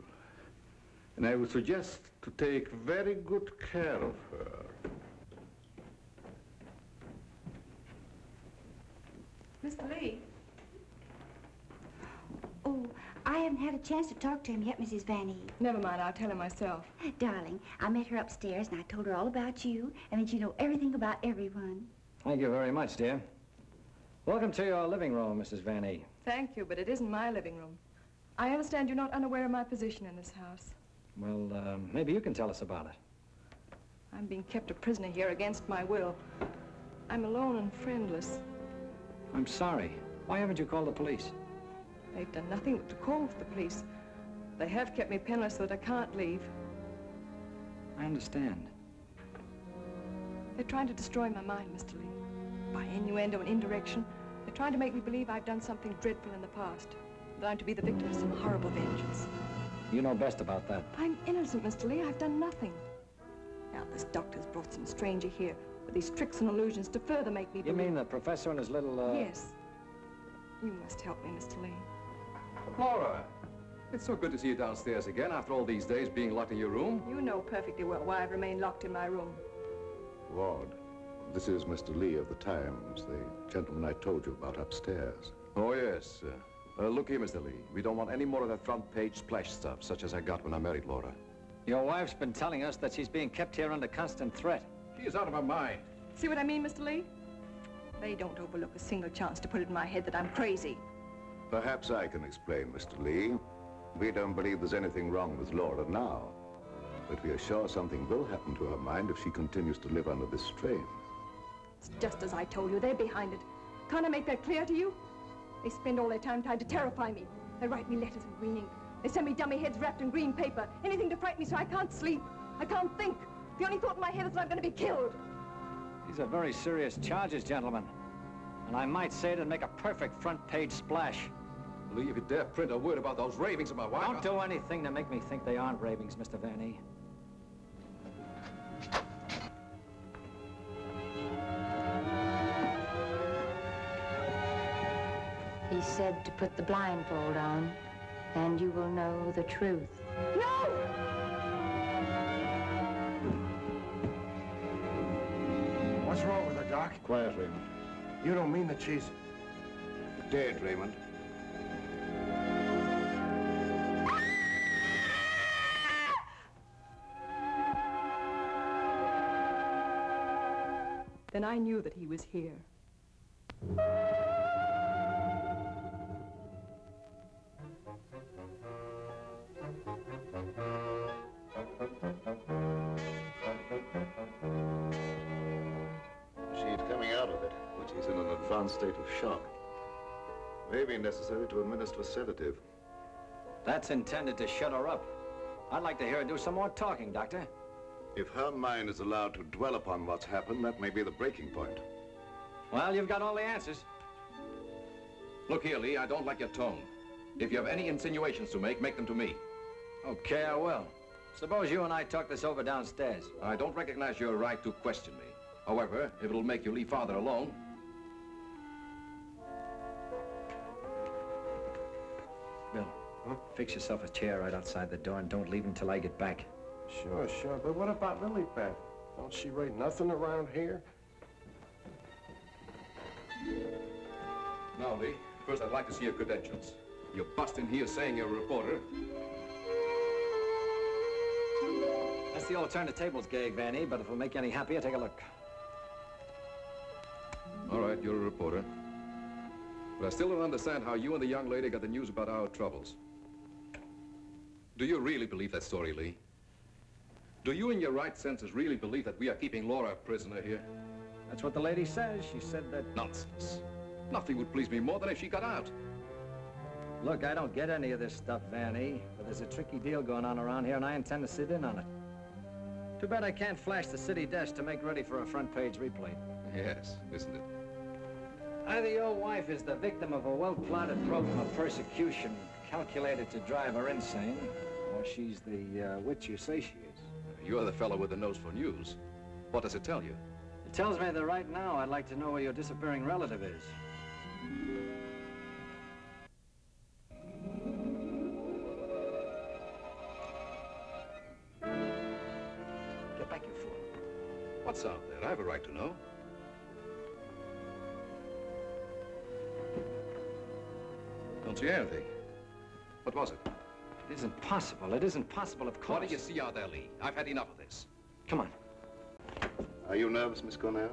And I would suggest to take very good care of her. Mr. Lee, Oh, I haven't had a chance to talk to him yet, Mrs. Van Ee. never mind, I'll tell him myself. Darling, I met her upstairs and I told her all about you and that you know everything about everyone. Thank you very much, dear. Welcome to your living room, Mrs. Van E. Thank you, but it isn't my living room. I understand you're not unaware of my position in this house. Well, uh, maybe you can tell us about it. I'm being kept a prisoner here against my will. I'm alone and friendless. I'm sorry. Why haven't you called the police? They've done nothing but to call for the police. They have kept me penniless so that I can't leave. I understand. They're trying to destroy my mind, Mr. Lee. By innuendo and indirection, they're trying to make me believe I've done something dreadful in the past. That I'm to be the victim of some horrible vengeance. You know best about that. I'm innocent, Mr. Lee. I've done nothing. Now, this doctor's brought some stranger here with these tricks and illusions to further make me You believe... mean the professor and his little, uh... Yes. You must help me, Mr. Lee. Laura, it's so good to see you downstairs again after all these days being locked in your room. You know perfectly well why I've remained locked in my room. Ward, this is Mr. Lee of the Times, the gentleman I told you about upstairs. Oh, yes. Uh, look here, Mr. Lee. We don't want any more of that front page splash stuff, such as I got when I married Laura. Your wife's been telling us that she's being kept here under constant threat. She's out of her mind. See what I mean, Mr. Lee? They don't overlook a single chance to put it in my head that I'm crazy. Perhaps I can explain, Mr. Lee. We don't believe there's anything wrong with Laura now. But we are sure something will happen to her mind if she continues to live under this strain. It's just as I told you. They're behind it. Can't I make that clear to you? They spend all their time trying to terrify me. They write me letters in green ink. They send me dummy heads wrapped in green paper. Anything to frighten me so I can't sleep. I can't think. The only thought in my head is that I'm going to be killed. These are very serious charges, gentlemen. And I might say it'd make a perfect front page splash. Lee, if you dare print a word about those ravings of my wife... Don't do anything to make me think they aren't ravings, Mr. Van E. He said to put the blindfold on, and you will know the truth. No! Quiet, Raymond. You don't mean that she's... Dead, Raymond. Then I knew that he was here. Shock. May be necessary to administer a sedative. That's intended to shut her up. I'd like to hear her do some more talking, Doctor. If her mind is allowed to dwell upon what's happened, that may be the breaking point. Well, you've got all the answers. Look here, Lee, I don't like your tone. If you have any insinuations to make, make them to me. Okay, I will. Suppose you and I talk this over downstairs. I don't recognize your right to question me. However, if it'll make you leave father alone, Bill, fix yourself a chair right outside the door and don't leave until I get back. Sure, sure. But what about Lilybeth? Don't she write nothing around here? Now, Lee, first I'd like to see your credentials. You bust in here saying you're a reporter. That's the old turn the tables gag, Van Ee, but if it'll make you any happier, take a look. All right, you're a reporter. But I still don't understand how you and the young lady got the news about our troubles. Do you really believe that story, Lee? Do you, in your right senses, really believe that we are keeping Laura a prisoner here? That's what the lady says. She said that... Nonsense. Nothing would please me more than if she got out. Look, I don't get any of this stuff, Van Ee, but there's a tricky deal going on around here, and I intend to sit in on it. Too bad I can't flash the city desk to make ready for a front-page replay. Yes, isn't it? Either your wife is the victim of a well-plotted program of persecution calculated to drive her insane, or she's the uh, witch you say she is. You're the fellow with the nose for news. What does it tell you? It tells me that right now I'd like to know where your disappearing relative is. Get back, you fool. What's out there? I have a right to know. Don't see anything. What was it? It isn't possible. It isn't possible, of course. What do you see out there, Lee? I've had enough of this. Come on. Are you nervous, Miss Cornell?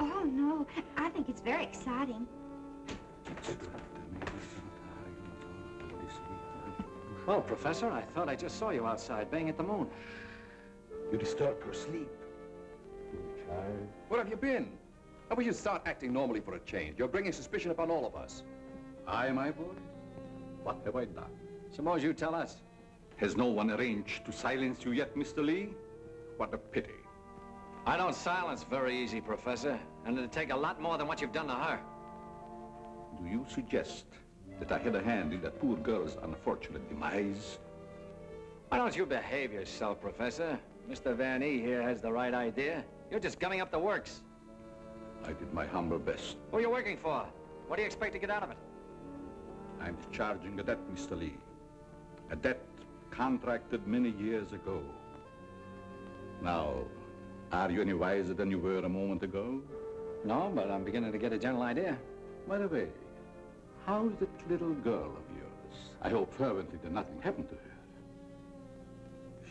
Oh, no. I think it's very exciting. Well, Professor, I thought I just saw you outside, baying at the moon. You disturb her sleep. Child. Where have you been? How about you start acting normally for a change? You're bringing suspicion upon all of us. I, my boy? What have I done? Suppose you tell us. Has no one arranged to silence you yet, Mr. Lee? What a pity. I don't silence very easy, Professor, and it'd take a lot more than what you've done to her. Do you suggest that I had a hand in that poor girl's unfortunate demise? Why don't you behave yourself, Professor? Mr. Van E here has the right idea. You're just gumming up the works. I did my humble best. Who are you working for? What do you expect to get out of it? I'm discharging a debt, Mr. Lee. A debt contracted many years ago. Now, are you any wiser than you were a moment ago? No, but I'm beginning to get a general idea. By the way, how's that little girl of yours? I hope fervently that nothing happened to her.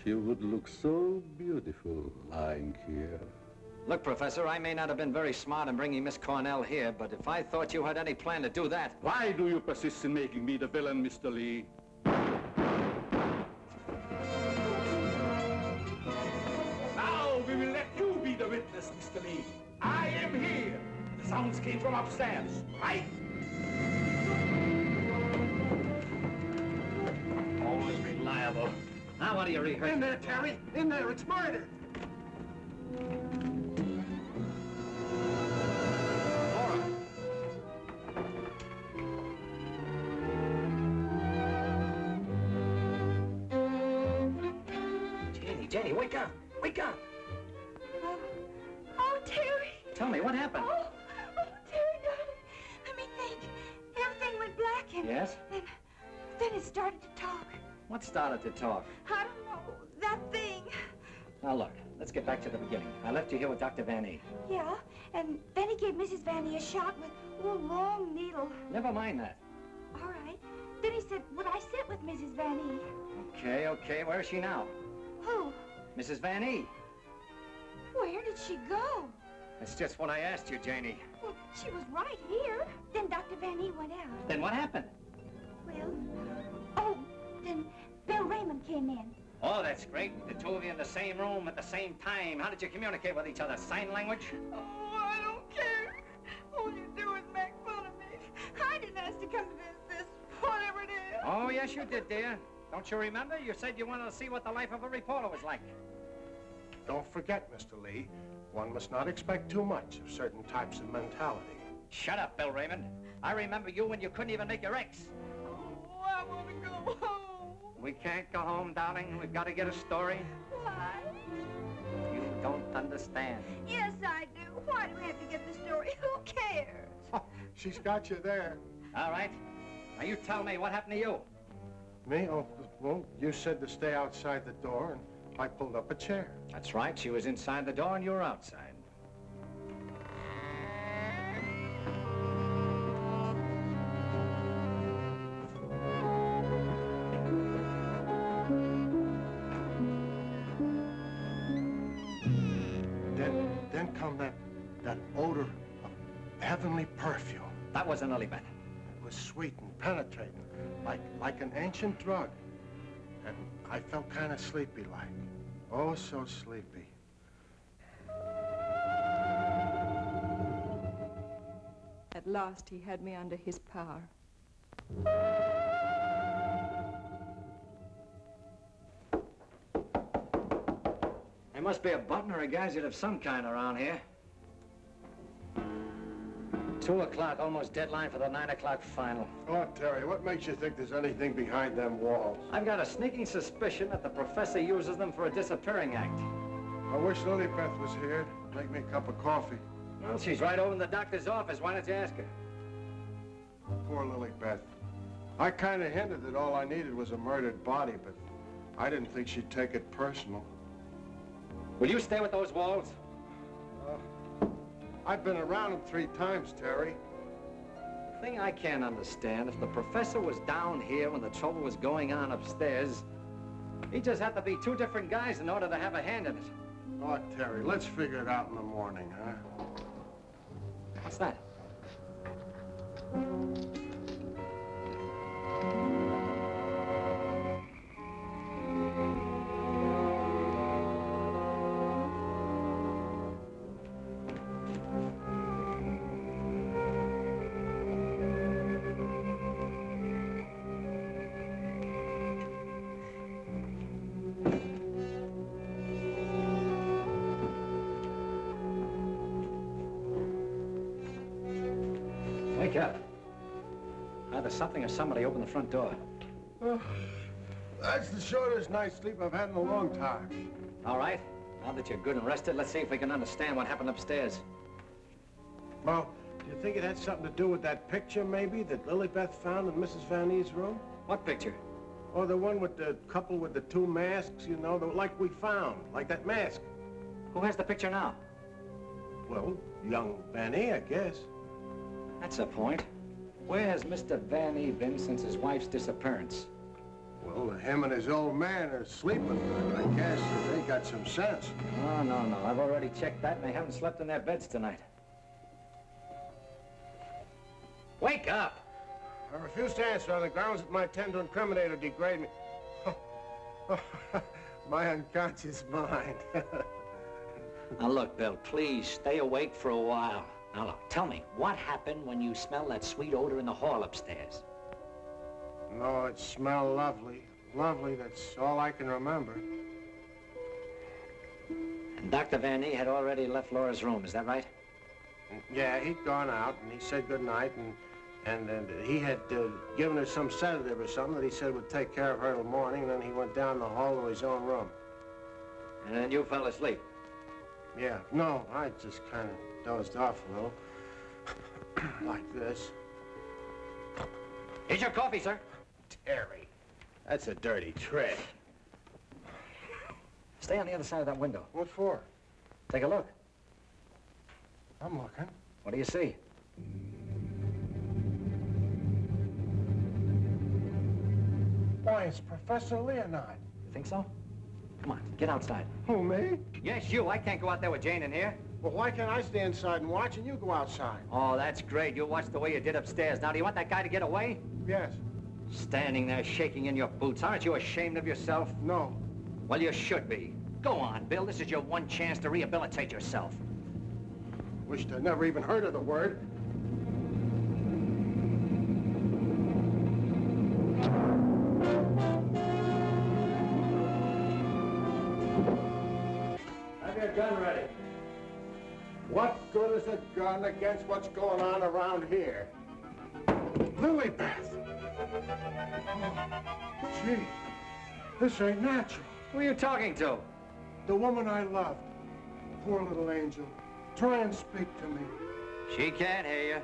She would look so beautiful lying here. Look, Professor, I may not have been very smart in bringing Miss Cornell here, but if I thought you had any plan to do that... Why do you persist in making me the villain, Mr. Lee? Sounds came from upstairs, right? Always reliable. Now what do you rehearse? In there, Terry! In there! It's murder! Started to talk. What started to talk? I don't know. That thing. Now look, let's get back to the beginning. I left you here with Dr. Van E. Yeah, and then he gave Mrs. Van Ee a shot with a long needle. Never mind that. All right. Then he said, would I sit with Mrs. Van Ee? Okay, okay, where is she now? Who? Mrs. Van E. Where did she go? That's just what I asked you, Janie. Well, she was right here. Then Dr. Van Ee went out. Then what happened? Well, oh, then Bill Raymond came in. Oh, that's great. The two of you in the same room at the same time. How did you communicate with each other? Sign language? Oh, I don't care. All you do is make fun of me. I didn't ask to come to this, this, whatever it is. Oh, yes, you did, dear. Don't you remember? You said you wanted to see what the life of a reporter was like. Don't forget, Mr. Lee, one must not expect too much of certain types of mentality. Shut up, Bill Raymond. I remember you when you couldn't even make your X. Oh, I want to go home. We can't go home, darling. We've got to get a story. Why? You don't understand. Yes, I do. Why do we have to get the story? Who cares? Oh, she's got you there. All right. Now you tell me what happened to you. Me? Oh, well, you said to stay outside the door, and I pulled up a chair. That's right. She was inside the door and you were outside. Was an Lilibet. It was sweet and penetrating, like, like an ancient drug. And I felt kind of sleepy-like. Oh, so sleepy. At last, he had me under his power. There must be a button or a gadget of some kind around here. Two o'clock, almost deadline for the nine o'clock final. Oh, Terry, what makes you think there's anything behind them walls? I've got a sneaking suspicion that the professor uses them for a disappearing act. I wish Lilybeth was here to make me a cup of coffee. Well, she's right over in the doctor's office. Why don't you ask her? Poor Lilybeth. I kind of hinted that all I needed was a murdered body, but I didn't think she'd take it personal. Will you stay with those walls? I've been around them three times, Terry. The thing I can't understand, if the professor was down here when the trouble was going on upstairs, he just had to be two different guys in order to have a hand in it. Oh, Terry, let's figure it out in the morning, huh? What's that? Something or somebody opened the front door. Oh, that's the shortest night's sleep I've had in a long time. All right. Now that you're good and rested, let's see if we can understand what happened upstairs. Well, do you think it had something to do with that picture, maybe, that Lilybeth found in Mrs. Van Ee's room? What picture? Oh, the one with the couple with the two masks, you know, the, like we found, like that mask. Who has the picture now? Well, young Van E, I guess. That's a point. Where has Mr. Van E been since his wife's disappearance? Well, him and his old man are sleeping. I guess they got some sense. No, no, no. I've already checked that, and they haven't slept in their beds tonight. Wake up! I refuse to answer on the grounds that my tend to incriminate or degrade me. my unconscious mind. Now, look, Bill, please stay awake for a while. Now, look, tell me, what happened when you smelled that sweet odor in the hall upstairs? no, it smelled lovely. Lovely, that's all I can remember. And Dr. Van E had already left Laura's room, is that right? Yeah, he'd gone out, and he said good night, and and, and he had uh, given her some sedative or something that he said would take care of her till morning, and then he went down the hall to his own room. And then you fell asleep. Yeah, no, I just kind of dozed off a little. like this. Here's your coffee, sir. Terry. That's a dirty trick. Stay on the other side of that window. What for? Take a look. I'm looking. What do you see? Why, it's Professor Leonide. You think so? Come on, get outside. Who, me? Yes, you. I can't go out there with Jane in here. Well, why can't I stay inside and watch and you go outside? Oh, that's great. You'll watch the way you did upstairs. Now, do you want that guy to get away? Yes. Standing there shaking in your boots. Aren't you ashamed of yourself? No. Well, you should be. Go on, Bill. This is your one chance to rehabilitate yourself. Wished I'd never even heard of the word. Gun against what's going on around here? Lilybeth! Oh, gee, this ain't natural. Who are you talking to? The woman I loved. Poor little angel. Try and speak to me. She can't hear you.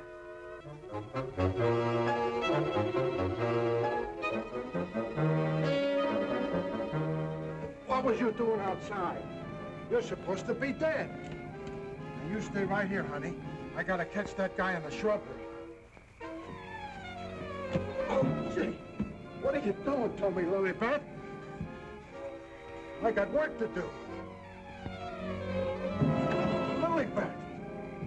What was you doing outside? You're supposed to be dead. Now you stay right here, honey. I gotta catch that guy in the shrubbery. Oh, gee. What are you doing Tommy me, Lilybeth? I got work to do. Lilybeth,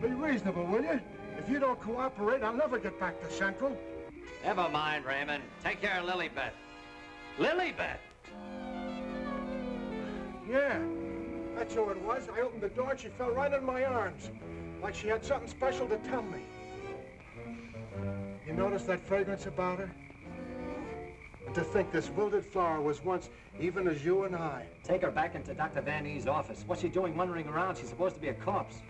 be reasonable, will you? If you don't cooperate, I'll never get back to Central. Never mind, Raymond. Take care of Lilybeth. Lilybeth! Yeah, that's who it was. I opened the door and she fell right in my arms. Like she had something special to tell me. You notice that fragrance about her? And to think this wilted flower was once even as you and I. Take her back into Dr. Van Ee's office. What's she doing wandering around? She's supposed to be a corpse.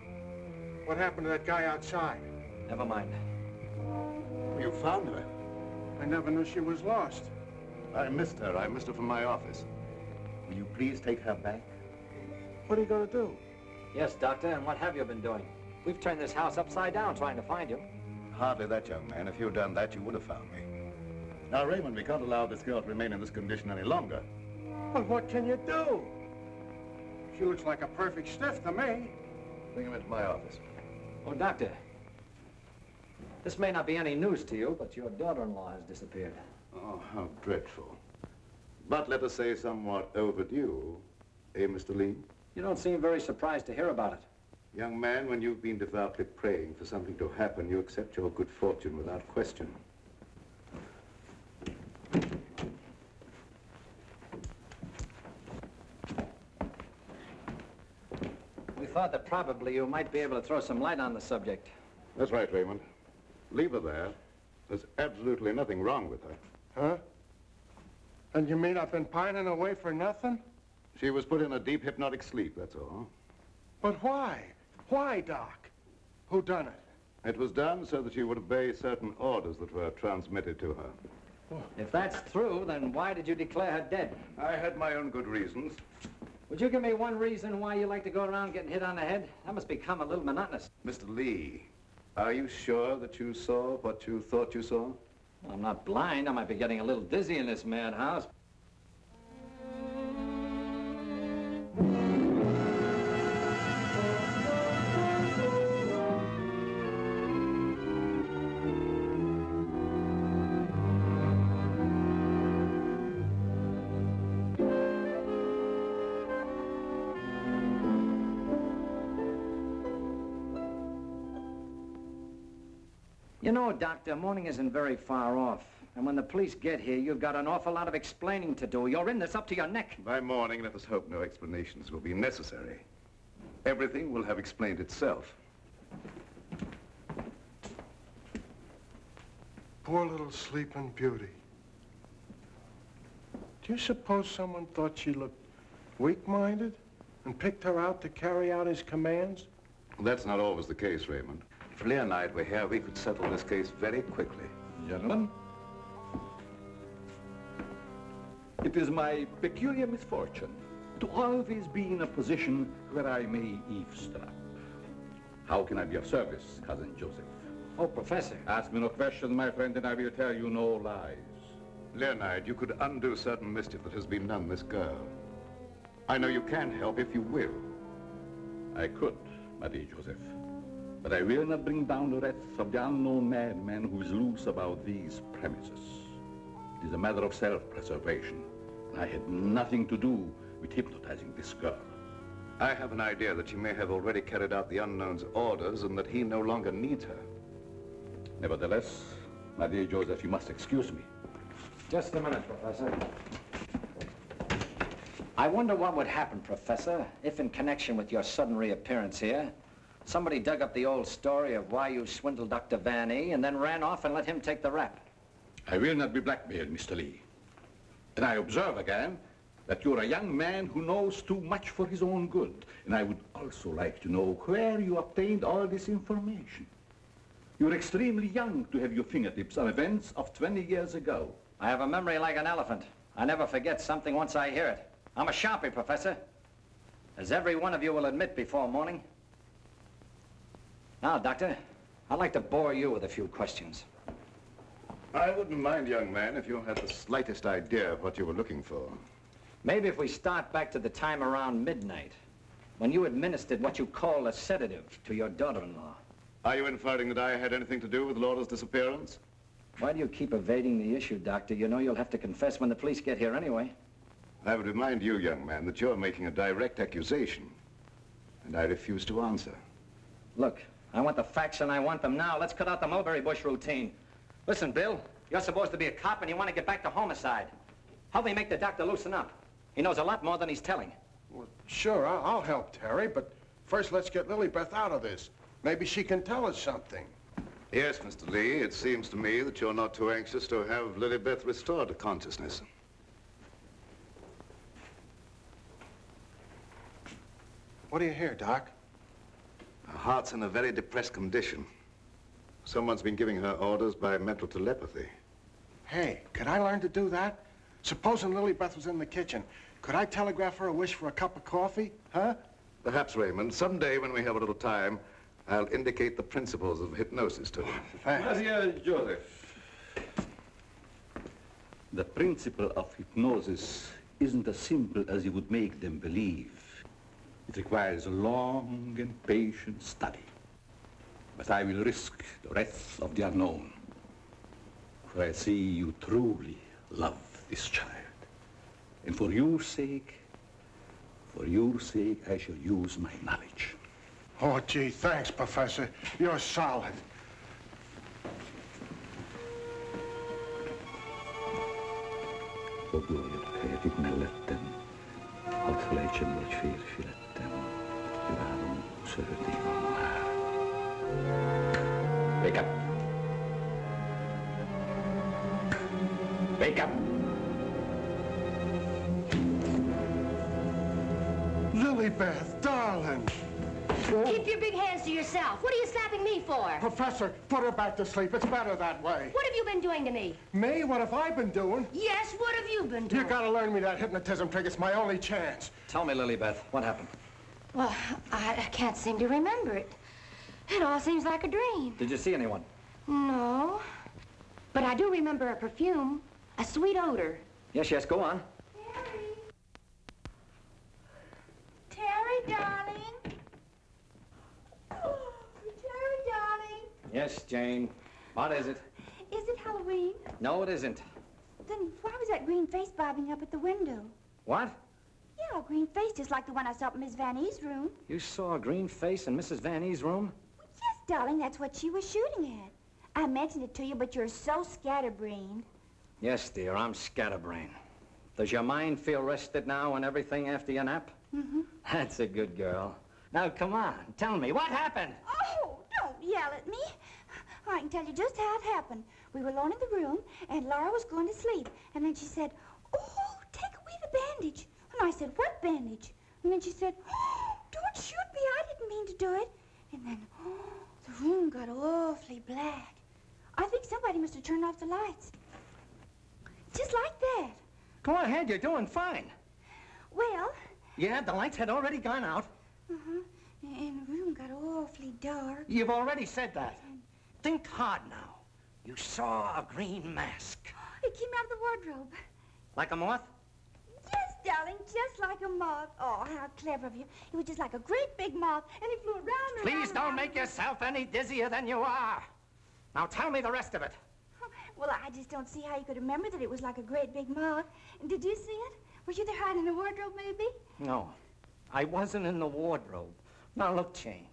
What happened to that guy outside? Never mind. You found her. I never knew she was lost. I missed her. I missed her from my office. Will you please take her back? What are you gonna do? Yes, Doctor, and what have you been doing? We've turned this house upside down trying to find you. Hardly that, young man. If you'd done that, you would have found me. Now, Raymond, we can't allow this girl to remain in this condition any longer. But what can you do? She looks like a perfect stiff to me. Bring him into my office. Oh, Doctor. This may not be any news to you, but your daughter-in-law has disappeared. Oh, how dreadful. But let us say somewhat overdue, eh, Mr. Lee? You don't seem very surprised to hear about it. Young man, when you've been devoutly praying for something to happen, you accept your good fortune without question. We thought that probably you might be able to throw some light on the subject. That's right, Raymond. Leave her there. There's absolutely nothing wrong with her. Huh? And you mean I've been pining away for nothing? She was put in a deep hypnotic sleep, that's all. But why? Why, Doc? Who done it? It was done so that she would obey certain orders that were transmitted to her. If that's true, then why did you declare her dead? I had my own good reasons. Would you give me one reason why you like to go around getting hit on the head? That must become a little monotonous. Mr. Lee, are you sure that you saw what you thought you saw? I'm not blind. I might be getting a little dizzy in this madhouse. You know, Doctor, morning isn't very far off. And when the police get here, you've got an awful lot of explaining to do. You're in this up to your neck. By morning, let us hope no explanations will be necessary. Everything will have explained itself. Poor little sleeping beauty. Do you suppose someone thought she looked weak-minded and picked her out to carry out his commands? That's not always the case, Raymond. If Leah and I were here, we could settle this case very quickly. Gentlemen, it is my peculiar misfortune to always be in a position where I may eavesdrop. How can I be of service, Cousin Joseph? Oh, Professor. Ask me no questions, my friend, and I will tell you no lies. Leonide, you could undo certain mischief that has been done this girl. I know you can help if you will. I could, my dear Joseph. But I will not bring down the wrath of the unknown madman who is loose about these premises. It is a matter of self-preservation. And I had nothing to do with hypnotizing this girl. I have an idea that she may have already carried out the unknown's orders and that he no longer needs her. Nevertheless, my dear Joseph, you must excuse me. Just a minute, Professor. I wonder what would happen, Professor, if in connection with your sudden reappearance here, somebody dug up the old story of why you swindled Dr. Van E and then ran off and let him take the rap. I will not be blackmailed, Mr. Lee. And I observe again that you're a young man who knows too much for his own good. And I would also like to know where you obtained all this information. You're extremely young to have your fingertips on events of 20 years ago. I have a memory like an elephant. I never forget something once I hear it. I'm a sharpie, Professor. As every one of you will admit before morning. Now, Doctor, I'd like to bore you with a few questions. I wouldn't mind, young man, if you had the slightest idea of what you were looking for. Maybe if we start back to the time around midnight, when you administered what you call a sedative to your daughter-in-law. Are you inferring that I had anything to do with Laura's disappearance? Why do you keep evading the issue, Doctor? You know you'll have to confess when the police get here anyway. I would remind you, young man, that you're making a direct accusation, and I refuse to answer. Look, I want the facts and I want them now. Let's cut out the mulberry bush routine. Listen, Bill, you're supposed to be a cop and you want to get back to homicide. Help me make the doctor loosen up. He knows a lot more than he's telling. Well, sure, I'll, I'll help Terry, but first let's get Lilybeth out of this. Maybe she can tell us something. Yes, Mr. Lee, it seems to me that you're not too anxious to have Lilybeth restored to consciousness. What do you hear, Doc? Her heart's in a very depressed condition. Someone's been giving her orders by mental telepathy. Hey, could I learn to do that? Supposing Lilybeth was in the kitchen, could I telegraph her a wish for a cup of coffee? Huh? Perhaps, Raymond, someday when we have a little time, I'll indicate the principles of hypnosis to you. My dear Joseph, the principle of hypnosis isn't as simple as you would make them believe. It requires a long and patient study. But I will risk the wrath of the unknown. For I see you truly love this child. And for your sake, for your sake, I shall use my knowledge. Oh, gee, thanks, Professor. You're solid. Ogluoja mellettem, hadd felejtsen, hogy férfi lettem, kívánom, szeretni van már. Wake up! Wake up! Lilybeth, darling. Keep your big hands to yourself. What are you slapping me for? Professor, put her back to sleep. It's better that way. What have you been doing to me? Me? What have I been doing? Yes, what have you been doing? You gotta learn me that hypnotism trick. It's my only chance. Tell me, Lilybeth, what happened? Well, I, I can't seem to remember it. It all seems like a dream. Did you see anyone? No. But I do remember a perfume, a sweet odor. Yes, yes, go on. Terry, Terry, darling. Oh, Terry, darling. Yes, Jane. What is it? Is it Halloween? No, it isn't. Then why was that green face bobbing up at the window? What? Yeah, a green face just like the one I saw in Miss Van Ee's room. You saw a green face in Mrs. Van Ee's room? Yes, darling, that's what she was shooting at. I mentioned it to you, but you're so scatterbrained. Yes, dear, I'm scatterbrained. Does your mind feel rested now and everything after your nap? Mm-hmm. That's a good girl. Now, come on, tell me, what happened? Oh, don't yell at me. I can tell you just how it happened. We were alone in the room, and Laura was going to sleep. And then she said, oh, take away the bandage. And I said, what bandage? And then she said, oh, don't shoot me. I didn't mean to do it. And then, oh, the room got awfully black. I think somebody must have turned off the lights. Just like that. Go ahead, you're doing fine. Well, Yeah, the lights had already gone out. uh-huh. And the room got awfully dark. You've already said that. Think hard now. You saw a green mask. It came out of the wardrobe. Like a moth? Yes, darling, just like a moth. Oh, how clever of you. It was just like a great big moth, and it flew around and Please around don't and make yourself any dizzier than you are. Now tell me the rest of it. Well, I just don't see how you could remember that it was like a great big moth. And did you see it? Were you there hiding in the wardrobe, maybe? No, I wasn't in the wardrobe. Now look, Jane,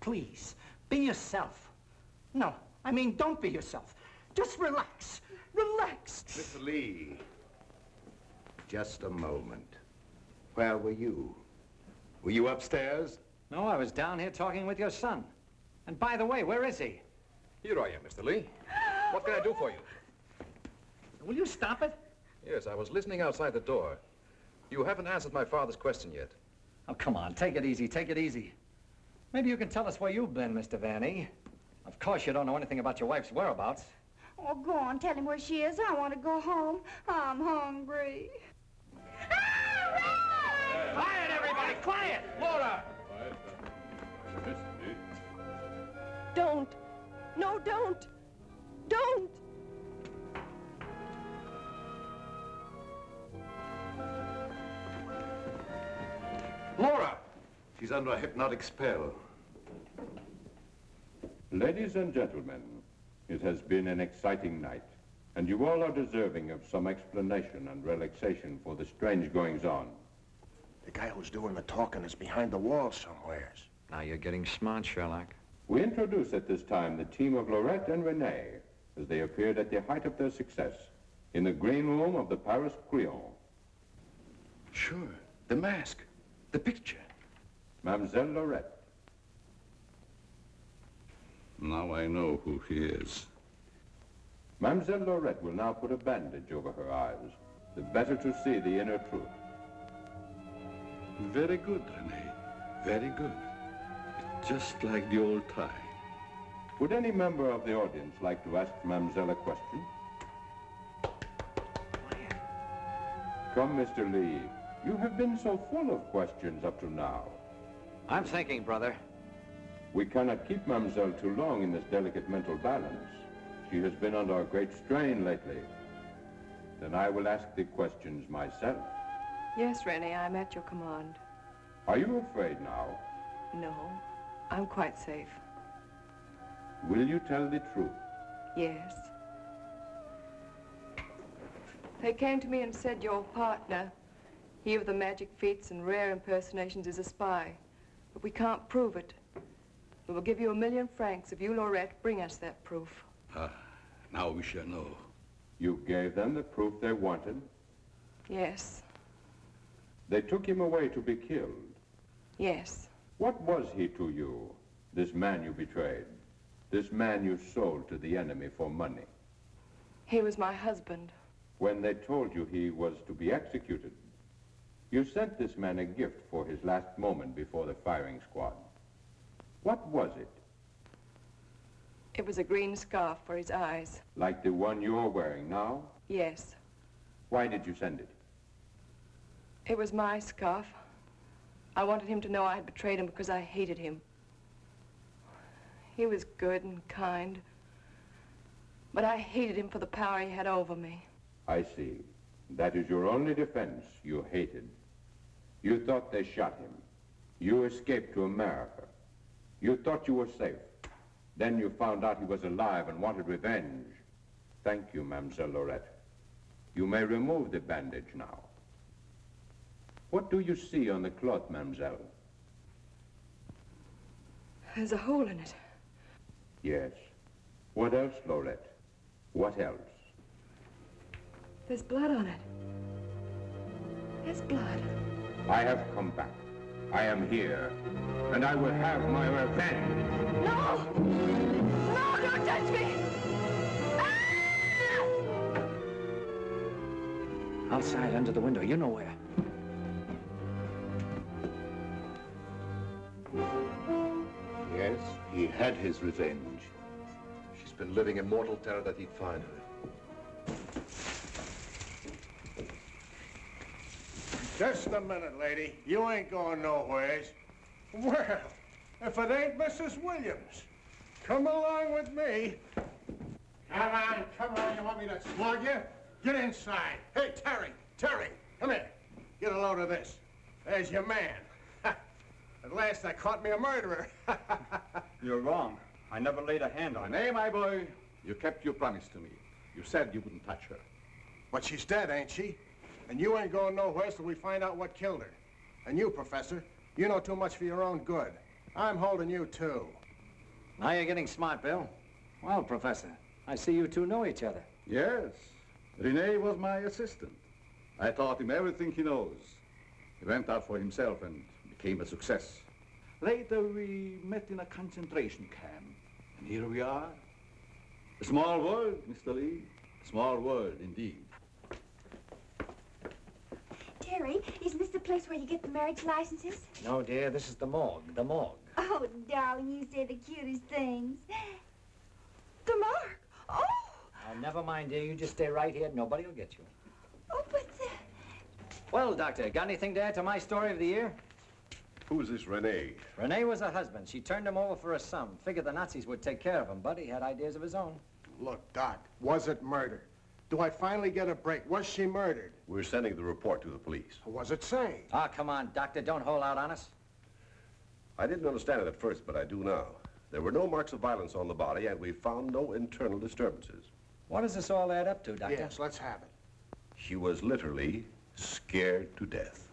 please, be yourself. No, I mean, don't be yourself. Just relax. Relax. Mr. Lee, just a moment. Where were you? Were you upstairs? No, I was down here talking with your son. And by the way, where is he? Here I am, Mr. Lee. What can I do for you? Will you stop it? Yes, I was listening outside the door. You haven't answered my father's question yet. Oh, come on, take it easy, take it easy. Maybe you can tell us where you've been, Mr. Van Ee. Of course you don't know anything about your wife's whereabouts. Oh, go on, tell him where she is. I want to go home. I'm hungry. Everybody, quiet! Laura! Don't. No, don't. Don't. Laura! She's under a hypnotic spell. Ladies and gentlemen, it has been an exciting night, and you all are deserving of some explanation and relaxation for the strange goings-on. The guy who's doing the talking is behind the wall somewheres. Now you're getting smart, Sherlock. We introduce at this time the team of Lorette and Renee as they appeared at the height of their success in the green room of the Paris Crillon. Sure, the mask, the picture. Mademoiselle Lorette. Now I know who he is. Mademoiselle Lorette will now put a bandage over her eyes, the better to see the inner truth. Very good, Renee. Very good. Just like the old time. Would any member of the audience like to ask Mademoiselle a question? Come, Mr. Lee. You have been so full of questions up to now. I'm thinking, brother. We cannot keep Mademoiselle too long in this delicate mental balance. She has been under a great strain lately. Then I will ask the questions myself. Yes, Renee, I'm at your command. Are you afraid now? No, I'm quite safe. Will you tell the truth? Yes. They came to me and said your partner, he of the magic feats and rare impersonations, is a spy. But we can't prove it. We will give you a million francs if you, Lorette, bring us that proof. Ah, now we shall know. You gave them the proof they wanted? Yes, They took him away to be killed. yes. What was he to you, this man you betrayed? This man you sold to the enemy for money? He was my husband. When they told you he was to be executed, you sent this man a gift for his last moment before the firing squad. What was it? It was a green scarf for his eyes. Like the one you're wearing now? Yes, Why did you send it? It was my scarf. I wanted him to know I had betrayed him because I hated him. He was good and kind, but I hated him for the power he had over me. I see. That is your only defense. You hated. You thought they shot him. You escaped to America. You thought you were safe. Then you found out he was alive and wanted revenge. Thank you, Mademoiselle Lorette. You may remove the bandage now. What do you see on the cloth, Mademoiselle? There's a hole in it. Yes. What else, Lorette? What else? There's blood on it. There's blood. I have come back. I am here. And I will have my revenge. No! No, don't touch me! Ah! Outside, under the window, you know where. He had his revenge. She's been living in mortal terror that he'd find her. Just a minute, lady. You ain't going nowheres. Well, if it ain't Mrs. Williams, come along with me. Come on, come on. You want me to slug you? Get inside. Hey, Terry, Terry, come here. Get a load of this. There's your man. At last I caught me a murderer. You're wrong. I never laid a hand on her. Nay, my boy, you kept your promise to me. You said you wouldn't touch her. But she's dead, ain't she? And you ain't going nowhere till we find out what killed her. And you, Professor, you know too much for your own good. I'm holding you, too. Now you're getting smart, Bill. Well, Professor, I see you two know each other. Yes. Rene was my assistant. I taught him everything he knows. He went out for himself and became a success. Later, we met in a concentration camp. And here we are. A small world, Mr. Lee. A small world, indeed. Terry, isn't this the place where you get the marriage licenses? No, dear, this is the morgue, the morgue. Oh, darling, you say the cutest things. The mark. Oh, Now, never mind, dear. You just stay right here. Nobody will get you. oh, but the... Well, Doctor, got anything to add to my story of the year? Who's this Renee? Renee was a husband. She turned him over for a sum. Figured the Nazis would take care of him, but he had ideas of his own. Look, Doc, was it murder? Do I finally get a break? Was she murdered? We're sending the report to the police. What was it say? Ah, come on, Doctor. Don't hold out on us. I didn't understand it at first, but I do now. There were no marks of violence on the body, and we found no internal disturbances. What does this all add up to, Doctor? Yes, let's have it. She was literally scared to death.